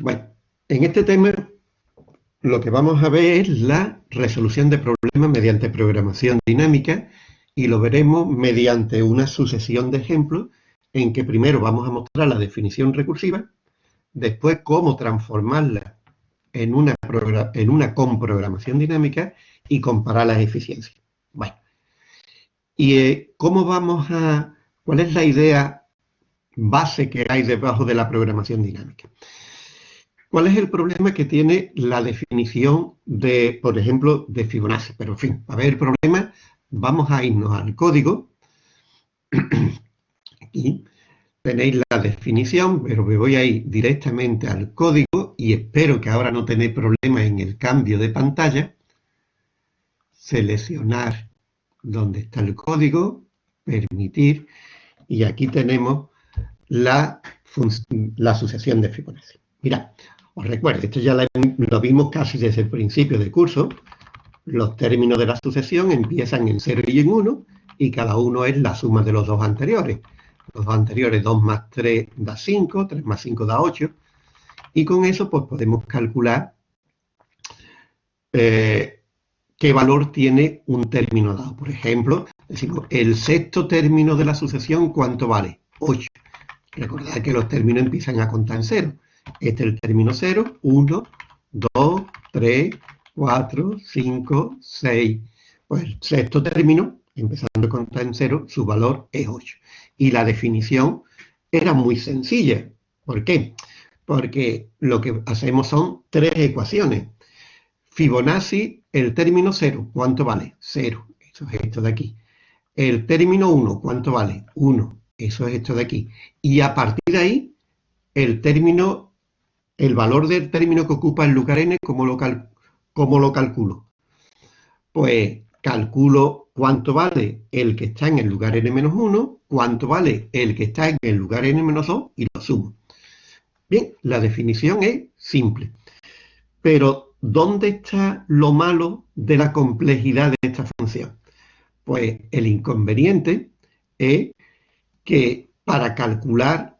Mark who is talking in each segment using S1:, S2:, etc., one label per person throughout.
S1: Bueno, en este tema lo que vamos a ver es la resolución de problemas mediante programación dinámica y lo veremos mediante una sucesión de ejemplos en que primero vamos a mostrar la definición recursiva, después cómo transformarla en una, en una comprogramación dinámica y comparar las eficiencias. Bueno, ¿y eh, cómo vamos a...? ¿Cuál es la idea base que hay debajo de la programación dinámica? ¿Cuál es el problema que tiene la definición de, por ejemplo, de Fibonacci? Pero, en fin, para ver el problema, vamos a irnos al código. Aquí tenéis la definición, pero me voy a ir directamente al código y espero que ahora no tenéis problemas en el cambio de pantalla. Seleccionar donde está el código, permitir, y aquí tenemos la, la sucesión de Fibonacci. Mirad, os recuerdo, esto ya lo vimos casi desde el principio del curso. Los términos de la sucesión empiezan en 0 y en 1 y cada uno es la suma de los dos anteriores. Los dos anteriores, 2 más 3 da 5, 3 más 5 da 8. Y con eso pues podemos calcular eh, qué valor tiene un término dado. Por ejemplo, decimos, el sexto término de la sucesión, ¿cuánto vale? 8. Recordad que los términos empiezan a contar en 0. Este es el término 0, 1, 2, 3, 4, 5, 6. Pues el sexto término, empezando a contar en 0, su valor es 8. Y la definición era muy sencilla. ¿Por qué? Porque lo que hacemos son tres ecuaciones. Fibonacci, el término 0, ¿cuánto vale? 0. Eso es esto de aquí. El término 1, ¿cuánto vale? 1. Eso es esto de aquí. Y a partir de ahí, el término el valor del término que ocupa el lugar n, ¿cómo lo, lo calculo? Pues calculo cuánto vale el que está en el lugar n-1, cuánto vale el que está en el lugar n-2 y lo sumo. Bien, la definición es simple. Pero, ¿dónde está lo malo de la complejidad de esta función? Pues el inconveniente es que para calcular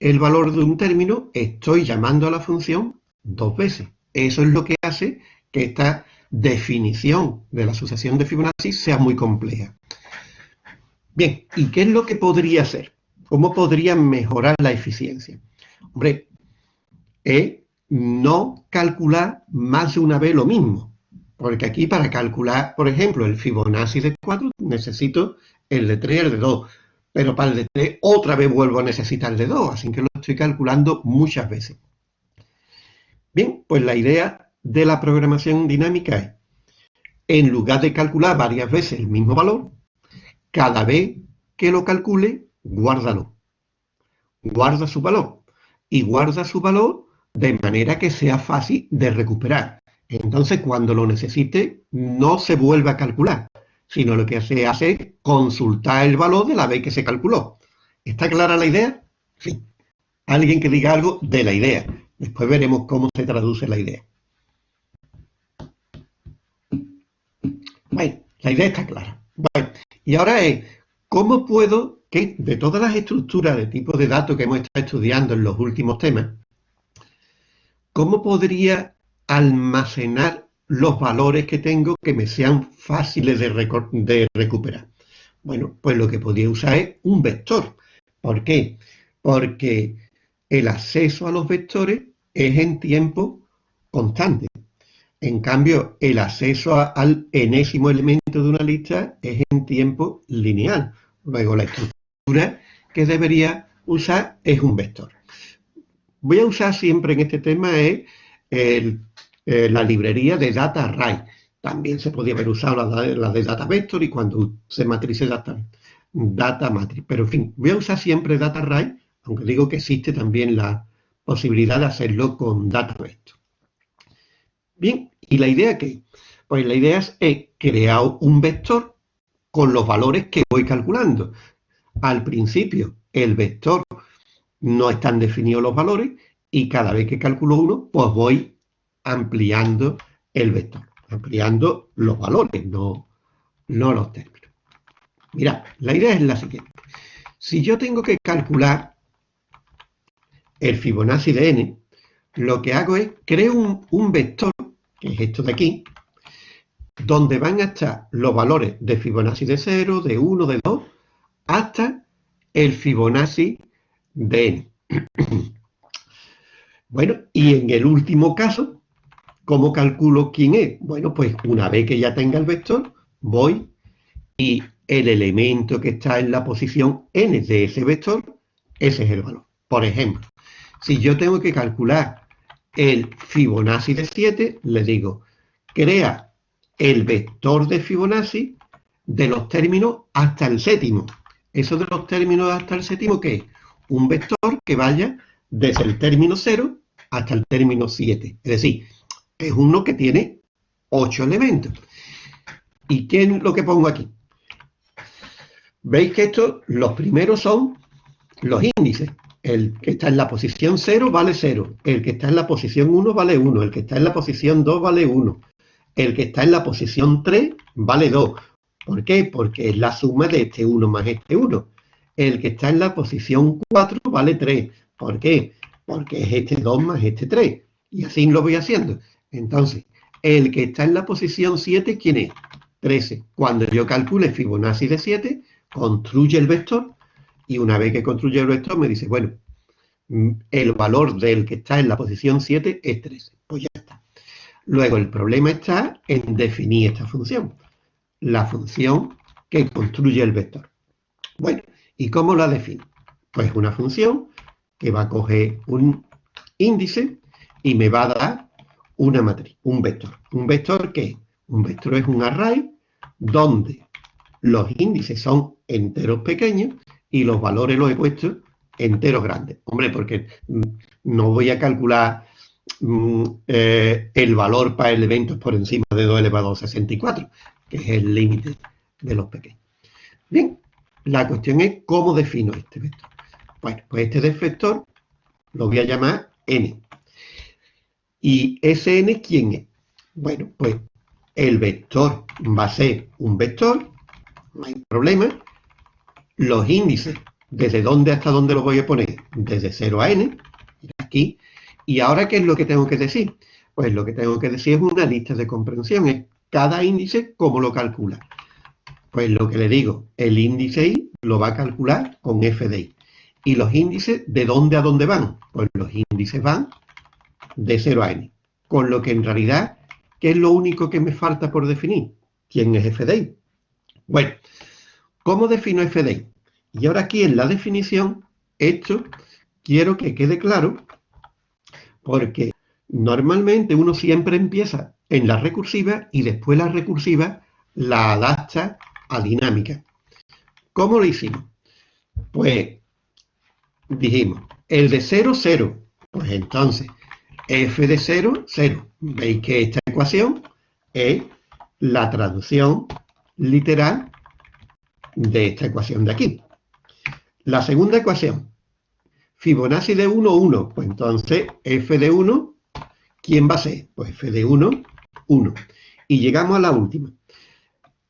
S1: el valor de un término, estoy llamando a la función dos veces. Eso es lo que hace que esta definición de la sucesión de Fibonacci sea muy compleja. Bien, ¿y qué es lo que podría hacer? ¿Cómo podría mejorar la eficiencia? Hombre, es no calcular más de una vez lo mismo. Porque aquí para calcular, por ejemplo, el Fibonacci de 4, necesito el de 3 y el de 2 pero para el de 3 otra vez vuelvo a necesitar el de 2, así que lo estoy calculando muchas veces. Bien, pues la idea de la programación dinámica es, en lugar de calcular varias veces el mismo valor, cada vez que lo calcule, guárdalo. Guarda su valor. Y guarda su valor de manera que sea fácil de recuperar. Entonces, cuando lo necesite, no se vuelve a calcular sino lo que se hace es consultar el valor de la vez que se calculó. ¿Está clara la idea? Sí. Alguien que diga algo de la idea. Después veremos cómo se traduce la idea. La idea está clara. Bueno, y ahora es, ¿cómo puedo que de todas las estructuras de tipo de datos que hemos estado estudiando en los últimos temas, cómo podría almacenar los valores que tengo que me sean fáciles de, recuperar. Bueno, pues lo que podría usar es un vector. ¿Por qué? Porque el acceso a los vectores es en tiempo constante. En cambio, el acceso al enésimo elemento de una lista es en tiempo lineal. Luego, la estructura que debería usar es un vector. Voy a usar siempre en este tema el eh, la librería de Data Array. También se podía haber usado la, de Data Vector y cuando se matrice Data, data Matrix. Pero en fin, voy a usar siempre Data Array, aunque digo que existe también la posibilidad de hacerlo con Data Vector. Bien, ¿y la idea qué? Pues la idea es, es crear un vector con los valores que voy calculando. Al principio, el vector no están definidos los valores y cada vez que calculo uno, pues voy ampliando el vector, ampliando los valores, no, no los términos. Mira, la idea es la siguiente. Si yo tengo que calcular el Fibonacci de n, lo que hago es creo un, un vector, que es esto de aquí, donde van a estar los valores de Fibonacci de 0, de 1, de 2, hasta el Fibonacci de n. bueno, y en el último caso, ¿cómo calculo quién es? Bueno, pues una vez que ya tenga el vector, voy y el elemento que está en la posición n de ese vector, ese es el valor. Por ejemplo, si yo tengo que calcular el Fibonacci de 7, le digo, crea el vector de Fibonacci de los términos hasta el séptimo. Eso de los términos hasta el séptimo, ¿qué es? Un vector que vaya desde el término 0 hasta el término 7. Es decir, es uno que tiene 8 elementos. ¿Y qué es lo que pongo aquí? Veis que estos, los primeros son los índices. El que está en la posición 0 vale 0. El que está en la posición 1 vale 1. El que está en la posición 2 vale 1. El que está en la posición 3 vale 2. ¿Por qué? Porque es la suma de este 1 más este 1. El que está en la posición 4 vale 3. ¿Por qué? Porque es este 2 más este 3. Y así lo voy haciendo. Entonces, el que está en la posición 7, ¿quién es? 13. Cuando yo calcule Fibonacci de 7, construye el vector y una vez que construye el vector me dice, bueno, mm, el valor del que está en la posición 7 es 13. Pues ya está. Luego el problema está en definir esta función. La función que construye el vector. Bueno, ¿y cómo la defino? Pues una función que va a coger un índice y me va a dar una matriz, un vector. ¿Un vector qué? Un vector es un array donde los índices son enteros pequeños y los valores los he puesto enteros grandes. Hombre, porque mm, no voy a calcular mm, eh, el valor para elementos por encima de 2 elevado a 64, que es el límite de los pequeños. Bien, la cuestión es cómo defino este vector. Bueno, pues este vector lo voy a llamar n. ¿Y ese n quién es? Bueno, pues el vector va a ser un vector, no hay problema, los índices, ¿desde dónde hasta dónde los voy a poner? Desde 0 a n, aquí. ¿Y ahora qué es lo que tengo que decir? Pues lo que tengo que decir es una lista de comprensión, es cada índice cómo lo calcula. Pues lo que le digo, el índice i lo va a calcular con f de i. ¿Y los índices de dónde a dónde van? Pues los índices van de 0 a n. Con lo que en realidad, ¿qué es lo único que me falta por definir? ¿Quién es f de i? Bueno, ¿cómo defino f de i? Y ahora aquí en la definición, esto quiero que quede claro, porque normalmente uno siempre empieza en la recursiva y después la recursiva la adapta a dinámica. ¿Cómo lo hicimos? Pues dijimos, el de 0, 0. Pues entonces, f de 0, 0. Veis que esta ecuación es la traducción literal de esta ecuación de aquí. La segunda ecuación, Fibonacci de 1, 1. Pues entonces, f de 1, ¿quién va a ser? Pues f de 1, 1. Y llegamos a la última.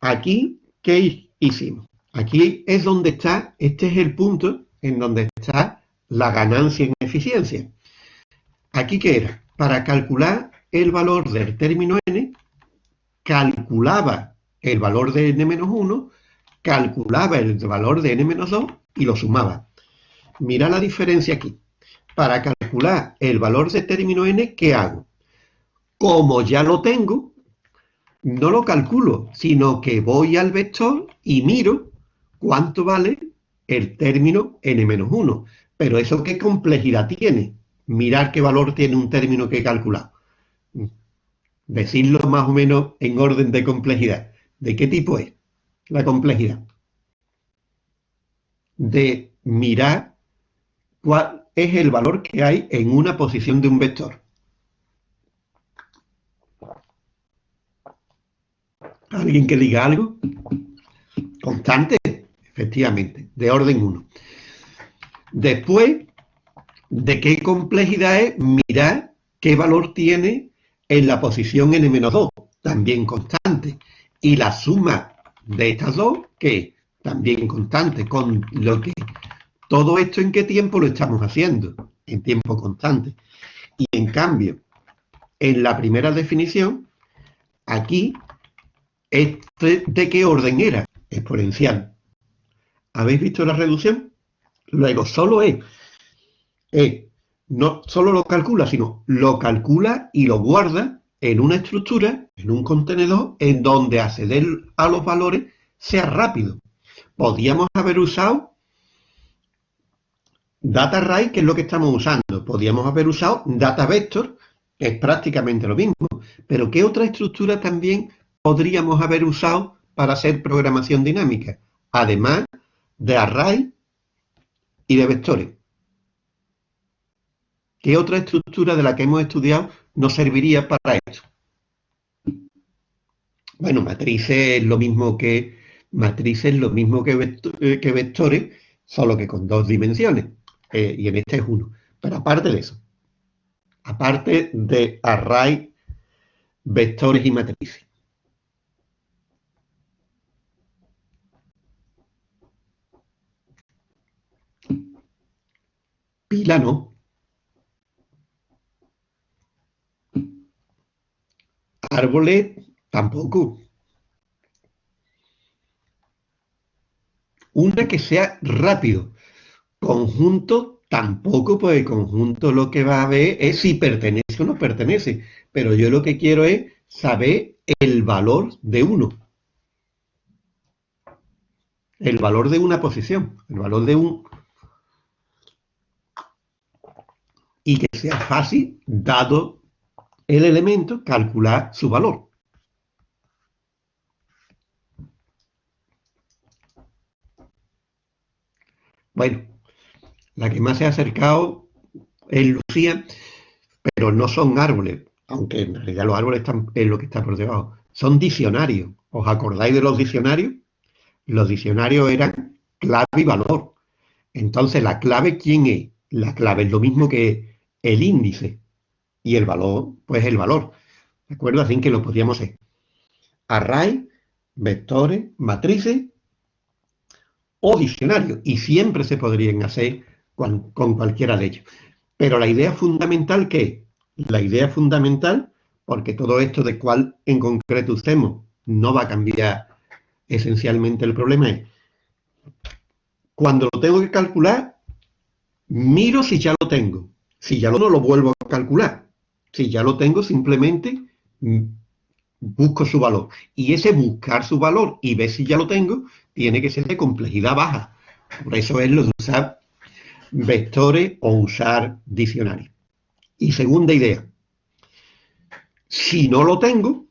S1: Aquí, ¿qué hicimos? Aquí es donde está, este es el punto en donde está la ganancia en eficiencia. ¿Aquí qué era? Para calcular el valor del término n, calculaba el valor de n-1, calculaba el valor de n-2 y lo sumaba. Mira la diferencia aquí. Para calcular el valor de término n, ¿qué hago? Como ya lo tengo, no lo calculo, sino que voy al vector y miro cuánto vale el término n-1. Pero eso qué complejidad tiene. Mirar qué valor tiene un término que he calculado. Decirlo más o menos en orden de complejidad. ¿De qué tipo es la complejidad? de mirar cuál es el valor que hay en una posición de un vector. ¿Alguien que diga algo? Constante, efectivamente, de orden 1. Después, ¿de qué complejidad es mirar qué valor tiene en la posición n-2? También constante. Y la suma de estas dos, que también constante, con lo que todo esto en qué tiempo lo estamos haciendo, en tiempo constante. Y en cambio, en la primera definición, aquí, este, ¿de qué orden era? Exponencial. ¿Habéis visto la reducción? Luego, solo E. E no solo lo calcula, sino lo calcula y lo guarda en una estructura, en un contenedor, en donde acceder a los valores sea rápido. Podríamos haber usado data array, que es lo que estamos usando. Podríamos haber usado data vector, que es prácticamente lo mismo. Pero ¿qué otra estructura también podríamos haber usado para hacer programación dinámica? Además de array y de vectores. ¿Qué otra estructura de la que hemos estudiado nos serviría para esto? Bueno, matrices es lo mismo que matrices lo mismo eh, que vectores, solo que con dos dimensiones. Eh, y en este es uno. Pero aparte de eso, aparte de array, vectores y matrices. Pila no. Árboles tampoco. Una que sea rápido. Conjunto tampoco, pues el conjunto lo que va a ver es si pertenece o no pertenece. Pero yo lo que quiero es saber el valor de uno. El valor de una posición, el valor de un... Y que sea fácil, dado el elemento, calcular su valor. Bueno, la que más se ha acercado es Lucía, pero no son árboles, aunque en realidad los árboles están en lo que está por debajo. Son diccionarios. ¿Os acordáis de los diccionarios? Los diccionarios eran clave y valor. Entonces, ¿la clave quién es? La clave es lo mismo que el índice. Y el valor, pues el valor. ¿De acuerdo? Así que lo podríamos hacer. Array, vectores, matrices o diccionario, y siempre se podrían hacer con, cualquiera de ellos. Pero la idea fundamental, ¿qué La idea fundamental, porque todo esto de cuál en concreto usemos no va a cambiar esencialmente el problema, es cuando lo tengo que calcular, miro si ya lo tengo. Si ya lo no lo vuelvo a calcular. Si ya lo tengo, simplemente busco su valor. Y ese buscar su valor y ver si ya lo tengo, tiene que ser de complejidad baja. Por eso es lo de usar vectores o usar diccionarios. Y segunda idea, si no lo tengo,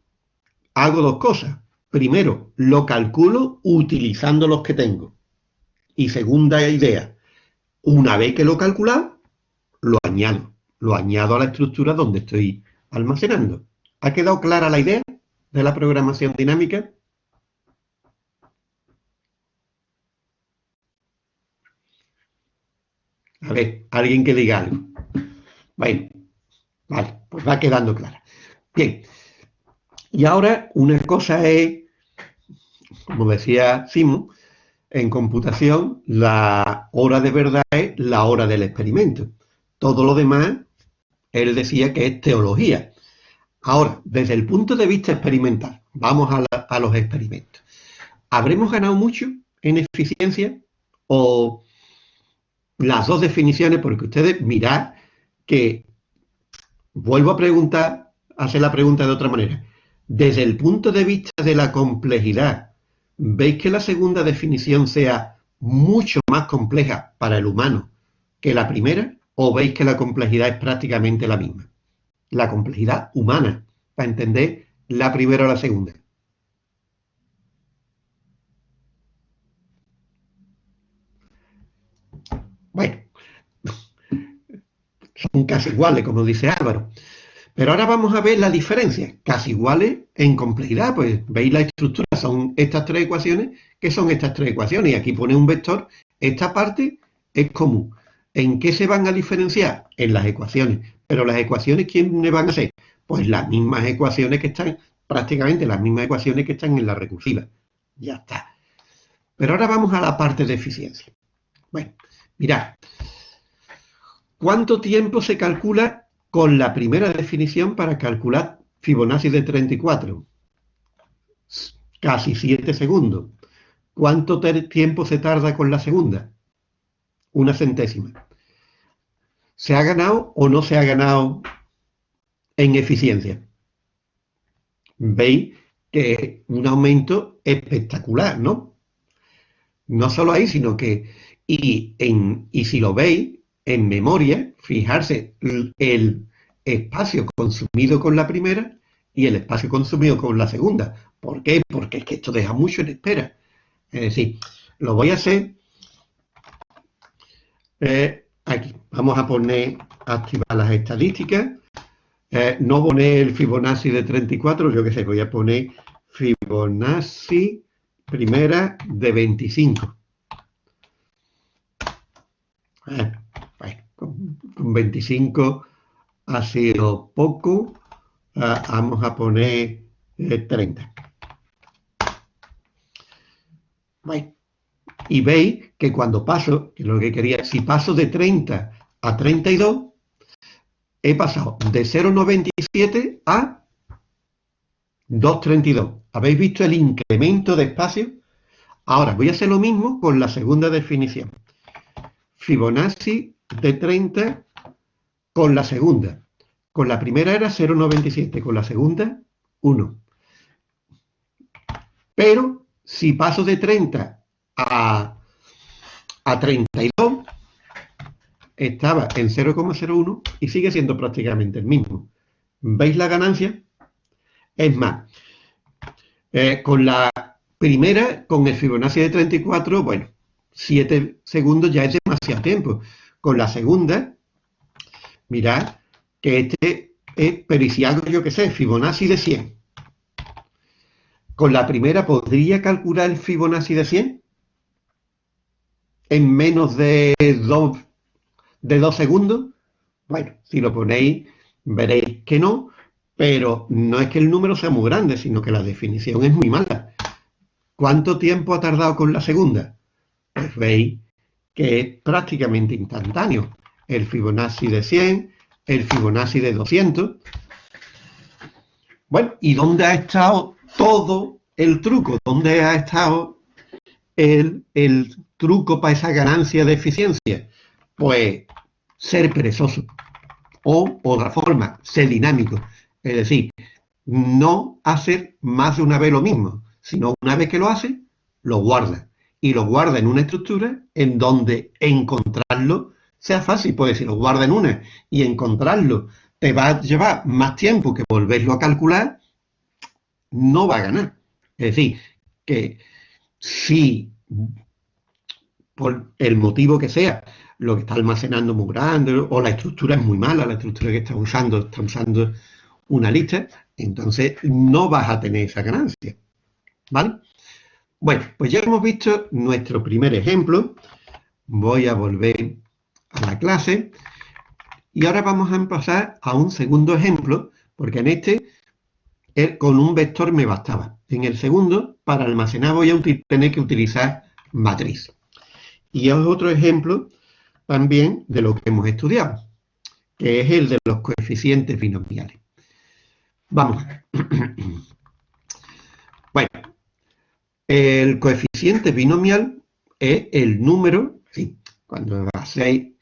S1: hago dos cosas. Primero, lo calculo utilizando los que tengo. Y segunda idea, una vez que lo he calculado, lo añado. Lo añado a la estructura donde estoy almacenando. ¿Ha quedado clara la idea de la programación dinámica? A ver, alguien que diga algo. Bueno, vale, pues va quedando clara. Bien, y ahora una cosa es, como decía Simon, en computación la hora de verdad es la hora del experimento. Todo lo demás, él decía que es teología. Ahora, desde el punto de vista experimental, vamos a, a los experimentos. ¿Habremos ganado mucho en eficiencia o las dos definiciones, porque ustedes mirad que, vuelvo a preguntar, hacer la pregunta de otra manera. Desde el punto de vista de la complejidad, ¿veis que la segunda definición sea mucho más compleja para el humano que la primera? ¿O veis que la complejidad es prácticamente la misma? La complejidad humana, para entender la primera o la segunda. Bueno, son casi iguales, como dice Álvaro. Pero ahora vamos a ver la diferencia, casi iguales en complejidad, pues veis la estructura, son estas tres ecuaciones, que son estas tres ecuaciones, y aquí pone un vector, esta parte es común. ¿En qué se van a diferenciar? En las ecuaciones. Pero las ecuaciones, ¿quiénes van a ser? Pues las mismas ecuaciones que están, prácticamente las mismas ecuaciones que están en la recursiva. Ya está. Pero ahora vamos a la parte de eficiencia. Bueno, Mirad, ¿cuánto tiempo se calcula con la primera definición para calcular Fibonacci de 34. Casi 7 segundos. ¿Cuánto tiempo se tarda con la segunda? Una centésima. ¿Se ha ganado o no se ha ganado en eficiencia? Veis que es un aumento espectacular, ¿no? No solo ahí, sino que, y, en, y si lo veis, en memoria, fijarse el espacio consumido con la primera y el espacio consumido con la segunda. ¿Por qué? Porque es que esto deja mucho en espera. Es decir, lo voy a hacer eh, aquí. Vamos a poner, activar las estadísticas. Eh, no poner el Fibonacci de 34, yo qué sé, voy a poner Fibonacci primera de 25. Eh, con, 25 ha sido poco. Ah, vamos a poner 30. Y veis que cuando paso, que lo que quería, si paso de 30 a 32, he pasado de 0,97 a 2,32. ¿Habéis visto el incremento de espacio? Ahora voy a hacer lo mismo con la segunda definición. Fibonacci de 30 con la segunda. Con la primera era 0,97, con la segunda 1. Pero si paso de 30 a, a 32, estaba en 0,01 y sigue siendo prácticamente el mismo. ¿Veis la ganancia? Es más, eh, con la primera, con el Fibonacci de 34, bueno, 7 segundos ya es demasiado tiempo. Con la segunda, mirad que este es, pero si hago yo que sé, Fibonacci de 100. Con la primera, ¿podría calcular el Fibonacci de 100? En menos de 2 de dos segundos. Bueno, si lo ponéis, veréis que no, pero no es que el número sea muy grande, sino que la definición es muy mala. ¿Cuánto tiempo ha tardado con la segunda? Pues veis que es prácticamente instantáneo. El Fibonacci de 100, el Fibonacci de 200. Bueno, ¿y dónde ha estado todo el truco? ¿Dónde ha estado el, el truco para esa ganancia de eficiencia? Pues ser perezoso. O otra forma, ser dinámico. Es decir, no hacer más de una vez lo mismo, sino una vez que lo hace, lo guarda y lo guarda en una estructura en donde encontrarlo sea fácil, pues si lo guarda en una y encontrarlo te va a llevar más tiempo que volverlo a calcular, no va a ganar. Es decir, que si por el motivo que sea, lo que está almacenando muy grande o la estructura es muy mala, la estructura que está usando está usando una lista, entonces no vas a tener esa ganancia. ¿Vale? Bueno, pues ya hemos visto nuestro primer ejemplo. Voy a volver a la clase. Y ahora vamos a pasar a un segundo ejemplo, porque en este con un vector me bastaba. En el segundo, para almacenar voy a tener que utilizar matriz. Y es otro ejemplo también de lo que hemos estudiado, que es el de los coeficientes binomiales. Vamos. Bueno, el coeficiente binomial es el número, sí, cuando hacéis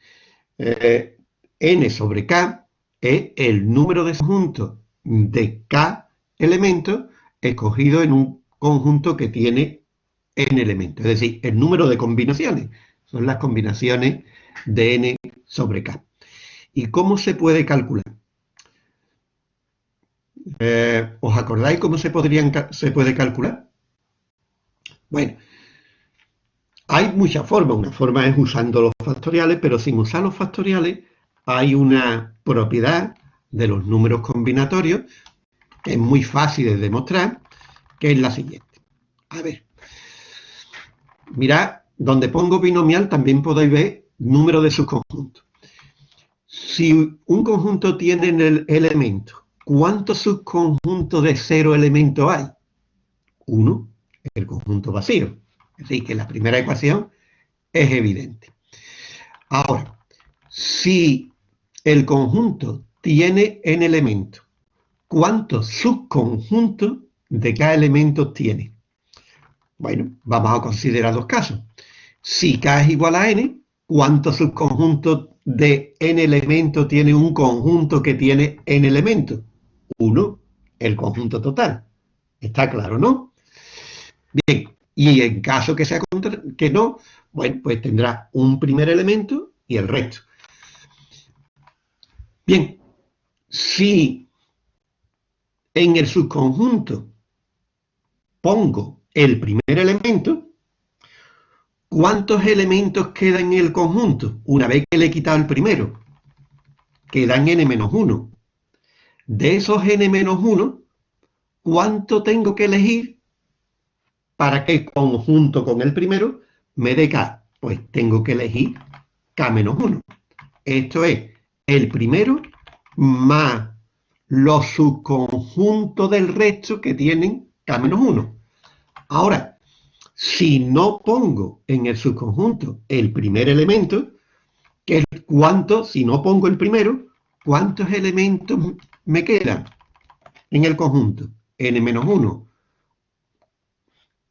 S1: eh, n sobre k, es el número de conjunto de k elementos escogido en un conjunto que tiene n elementos, es decir, el número de combinaciones. Son las combinaciones de n sobre k. ¿Y cómo se puede calcular? Eh, ¿Os acordáis cómo se, podrían, se puede calcular? Bueno, hay muchas formas. Una forma es usando los factoriales, pero sin usar los factoriales hay una propiedad de los números combinatorios que es muy fácil de demostrar, que es la siguiente. A ver, mirad, donde pongo binomial también podéis ver número de sus conjuntos. Si un conjunto tiene el elemento, ¿cuántos subconjuntos de cero elementos hay? Uno el conjunto vacío. Así que la primera ecuación es evidente. Ahora, si el conjunto tiene n elementos. ¿Cuántos subconjuntos de cada elemento tiene? Bueno, vamos a considerar dos casos. Si k es igual a n, ¿cuántos subconjuntos de n elementos tiene un conjunto que tiene n elementos? Uno, el conjunto total. Está claro, ¿no? Bien, y en caso que sea que no, bueno, pues tendrá un primer elemento y el resto. Bien, si en el subconjunto pongo el primer elemento, ¿cuántos elementos quedan en el conjunto? Una vez que le he quitado el primero, quedan n-1. De esos n-1, ¿cuánto tengo que elegir para que conjunto con el primero me dé k? Pues tengo que elegir k-1. Esto es el primero más los subconjuntos del resto que tienen k-1. Ahora, si no pongo en el subconjunto el primer elemento, que es cuánto, si no pongo el primero, ¿cuántos elementos me quedan en el conjunto? n-1.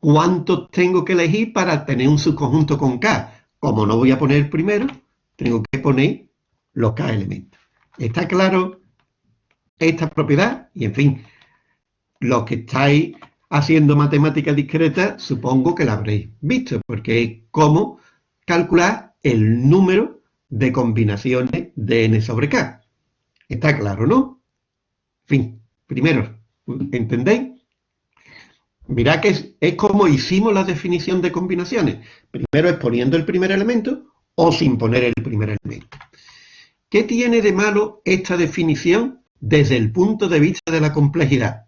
S1: ¿Cuántos tengo que elegir para tener un subconjunto con k? Como no voy a poner el primero, tengo que poner los k elementos. ¿Está claro esta propiedad? Y en fin, los que estáis haciendo matemática discreta, supongo que la habréis visto, porque es cómo calcular el número de combinaciones de n sobre k. Está claro, ¿no? Fin, primero, ¿entendéis? Mirad que es, es como hicimos la definición de combinaciones. Primero es poniendo el primer elemento o sin poner el primer elemento. ¿Qué tiene de malo esta definición desde el punto de vista de la complejidad?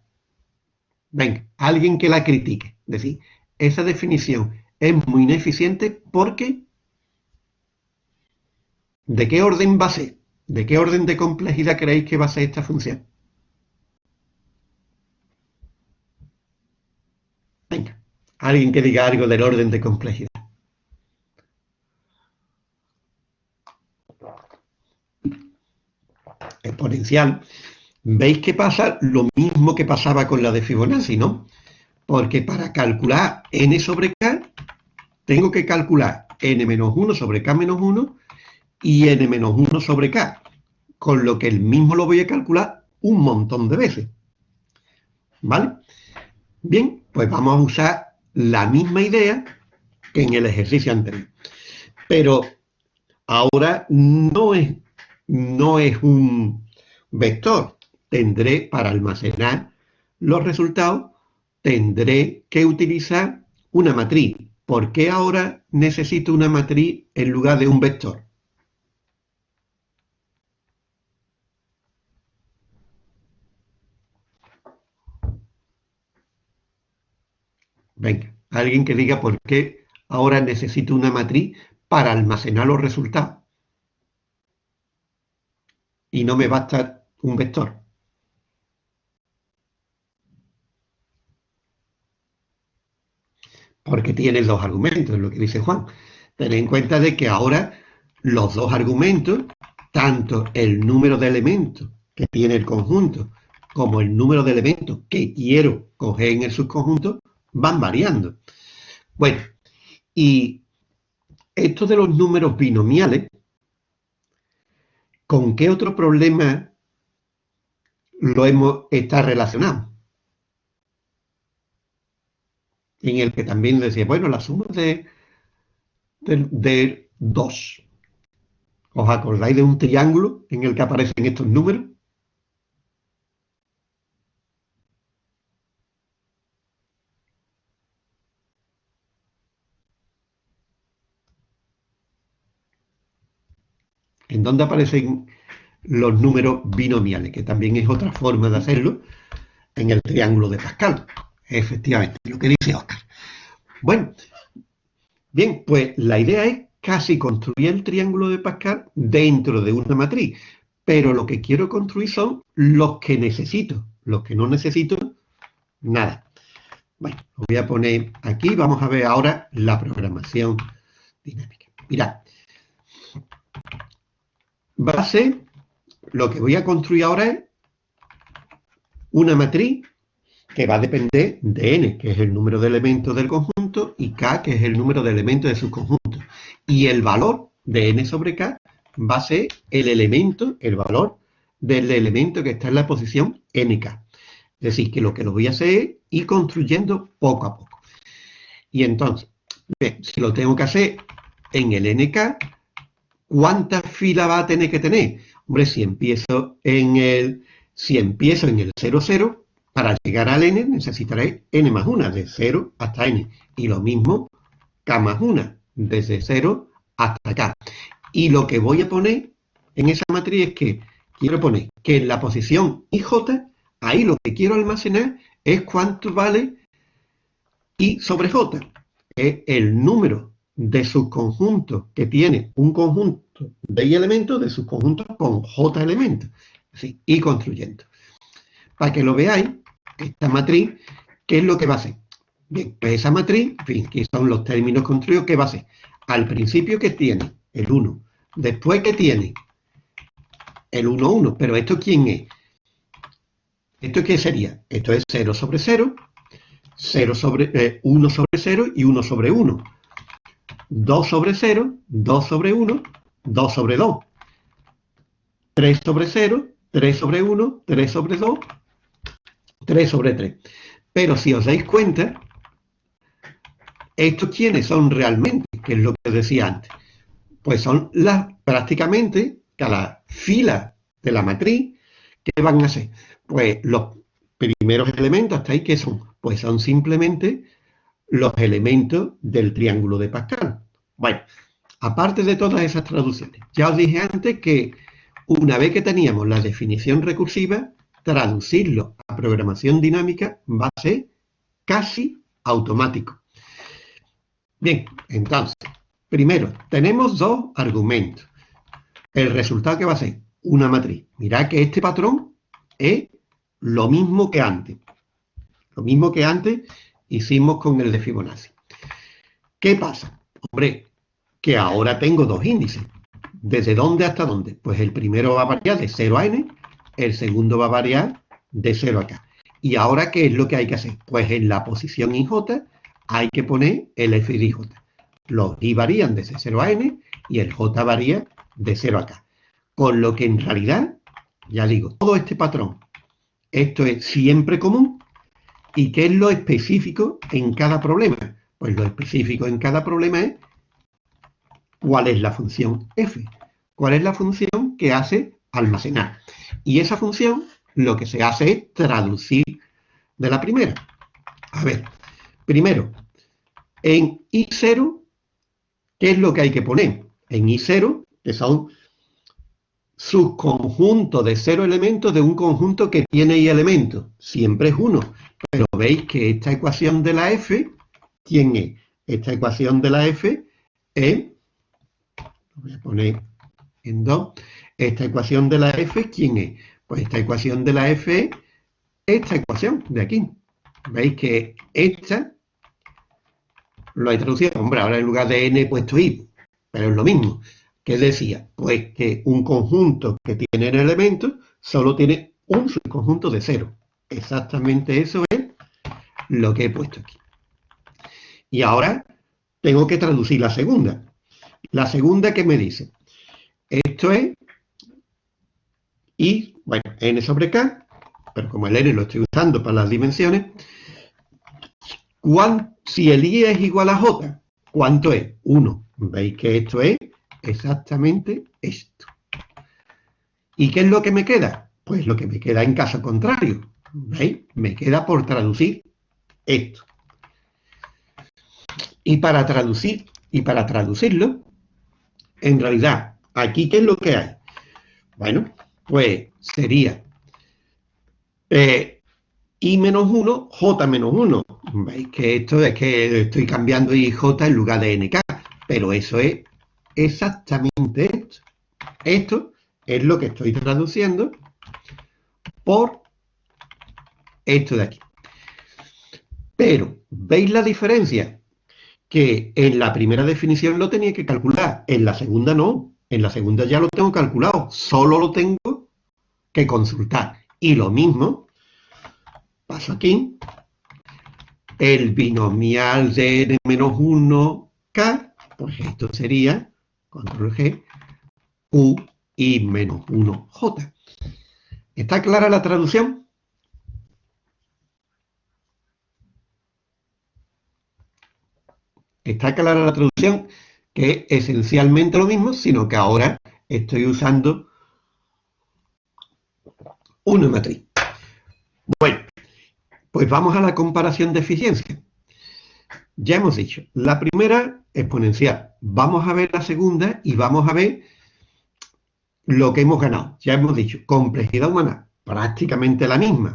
S1: Venga, alguien que la critique. Es decir, esa definición es muy ineficiente porque ¿de qué orden va a ser? ¿De qué orden de complejidad creéis que va a ser esta función? Venga, alguien que diga algo del orden de complejidad. Exponencial. ¿Veis que pasa lo mismo que pasaba con la de Fibonacci, no? Porque para calcular n sobre k, tengo que calcular n-1 sobre k-1 y n-1 sobre k, con lo que el mismo lo voy a calcular un montón de veces. ¿Vale? Bien, pues vamos a usar la misma idea que en el ejercicio anterior. Pero ahora no es, no es un vector, tendré, para almacenar los resultados, tendré que utilizar una matriz. ¿Por qué ahora necesito una matriz en lugar de un vector? Venga, alguien que diga por qué ahora necesito una matriz para almacenar los resultados. Y no me basta un vector. Porque tiene dos argumentos, lo que dice Juan. Ten en cuenta de que ahora los dos argumentos, tanto el número de elementos que tiene el conjunto como el número de elementos que quiero coger en el subconjunto, van variando. Bueno, y esto de los números binomiales, ¿con qué otro problema lo hemos está relacionado? En el que también decía, bueno, la suma de, de, dos. ¿Os acordáis de un triángulo en el que aparecen estos números? ¿En dónde aparecen los números binomiales? Que también es otra forma de hacerlo en el triángulo de Pascal. Efectivamente, lo que dice Oscar. Bueno, bien, pues la idea es casi construir el triángulo de Pascal dentro de una matriz, pero lo que quiero construir son los que necesito. Los que no necesito, nada. Bueno, lo voy a poner aquí. Vamos a ver ahora la programación dinámica. Mirad. Base, lo que voy a construir ahora es una matriz que va a depender de n, que es el número de elementos del conjunto, y k, que es el número de elementos de su conjunto. Y el valor de n sobre k va a ser el elemento, el valor del elemento que está en la posición nk. Es decir, que lo que lo voy a hacer es ir construyendo poco a poco. Y entonces, si lo tengo que hacer en el nk, ¿cuántas filas va a tener que tener? Hombre, si empiezo en el, si empiezo en el 0, 0, para llegar al n necesitaré n más 1, de 0 hasta n. Y lo mismo, k más 1, desde 0 hasta k. Y lo que voy a poner en esa matriz es que quiero poner que en la posición ij, ahí lo que quiero almacenar es cuánto vale i sobre j, es el número de subconjuntos que tiene un conjunto de i elementos de subconjuntos con j elementos, así, y construyendo. Para que lo veáis, esta matriz, ¿qué es lo que va a hacer? Bien, pues esa matriz, en fin, que son los términos construidos, ¿qué va a hacer? Al principio que tiene el 1, después que tiene el 1, 1, pero ¿esto quién es? ¿Esto qué sería? Esto es 0 sobre 0, 0 sobre, 1 eh, sobre 0 y 1 sobre 1. 2 sobre 0, 2 sobre 1, 2 sobre 2. 3 sobre 0, 3 sobre 1, 3 sobre 2, 3 sobre 3. Pero si os dais cuenta, ¿estos quiénes son realmente? Que es lo que decía antes. Pues son las, prácticamente, cada fila de la matriz, ¿qué van a ser? Pues los primeros elementos, ¿hasta ahí qué son? Pues son simplemente los elementos del triángulo de Pascal. Bueno, aparte de todas esas traducciones, ya os dije antes que una vez que teníamos la definición recursiva, traducirlo programación dinámica va a ser casi automático. Bien, entonces, primero, tenemos dos argumentos. El resultado que va a ser una matriz. Mirad que este patrón es lo mismo que antes. Lo mismo que antes hicimos con el de Fibonacci. ¿Qué pasa? Hombre, que ahora tengo dos índices. ¿Desde dónde hasta dónde? Pues el primero va a variar de 0 a n el segundo va a variar de 0 a k. ¿Y ahora qué es lo que hay que hacer? Pues en la posición IJ hay que poner el f de IJ. Los i varían desde 0 a n y el j varía de 0 a k. Con lo que en realidad, ya digo, todo este patrón, esto es siempre común. ¿Y qué es lo específico en cada problema? Pues lo específico en cada problema es cuál es la función f. ¿Cuál es la función que hace almacenar? Y esa función lo que se hace es traducir de la primera. A ver, primero, en I0, ¿qué es lo que hay que poner? En I0, que son subconjuntos de cero elementos de un conjunto que tiene I elementos. Siempre es uno. Pero veis que esta ecuación de la F, ¿quién es? Esta ecuación de la F es, lo voy a poner en 2, esta ecuación de la f, ¿quién es? Pues esta ecuación de la f es esta ecuación de aquí. ¿Veis que esta lo he traducido? Hombre, ahora en lugar de n he puesto i, pero es lo mismo. ¿Qué decía? Pues que un conjunto que tiene elementos solo tiene un subconjunto de cero. Exactamente eso es lo que he puesto aquí. Y ahora tengo que traducir la segunda. La segunda que me dice, esto es y, bueno, n sobre k, pero como el n lo estoy usando para las dimensiones, si el i es igual a j, ¿cuánto es? 1. Veis que esto es exactamente esto. ¿Y qué es lo que me queda? Pues lo que me queda en caso contrario. ¿Veis? Me queda por traducir esto. Y para traducir, y para traducirlo, en realidad, aquí, ¿qué es lo que hay? Bueno, pues sería eh, I menos 1, J menos 1. Veis que esto es que estoy cambiando IJ en lugar de NK, pero eso es exactamente esto. Esto es lo que estoy traduciendo por esto de aquí. Pero, ¿veis la diferencia? Que en la primera definición lo tenía que calcular, en la segunda no. En la segunda ya lo tengo calculado, solo lo tengo que consultar. Y lo mismo, paso aquí, el binomial de n menos 1k, pues esto sería, control G, Q y menos 1J. ¿Está clara la traducción? Está clara la traducción, que es esencialmente lo mismo, sino que ahora estoy usando una matriz. Bueno, pues vamos a la comparación de eficiencia. Ya hemos dicho, la primera exponencial. Vamos a ver la segunda y vamos a ver lo que hemos ganado. Ya hemos dicho, complejidad humana, prácticamente la misma.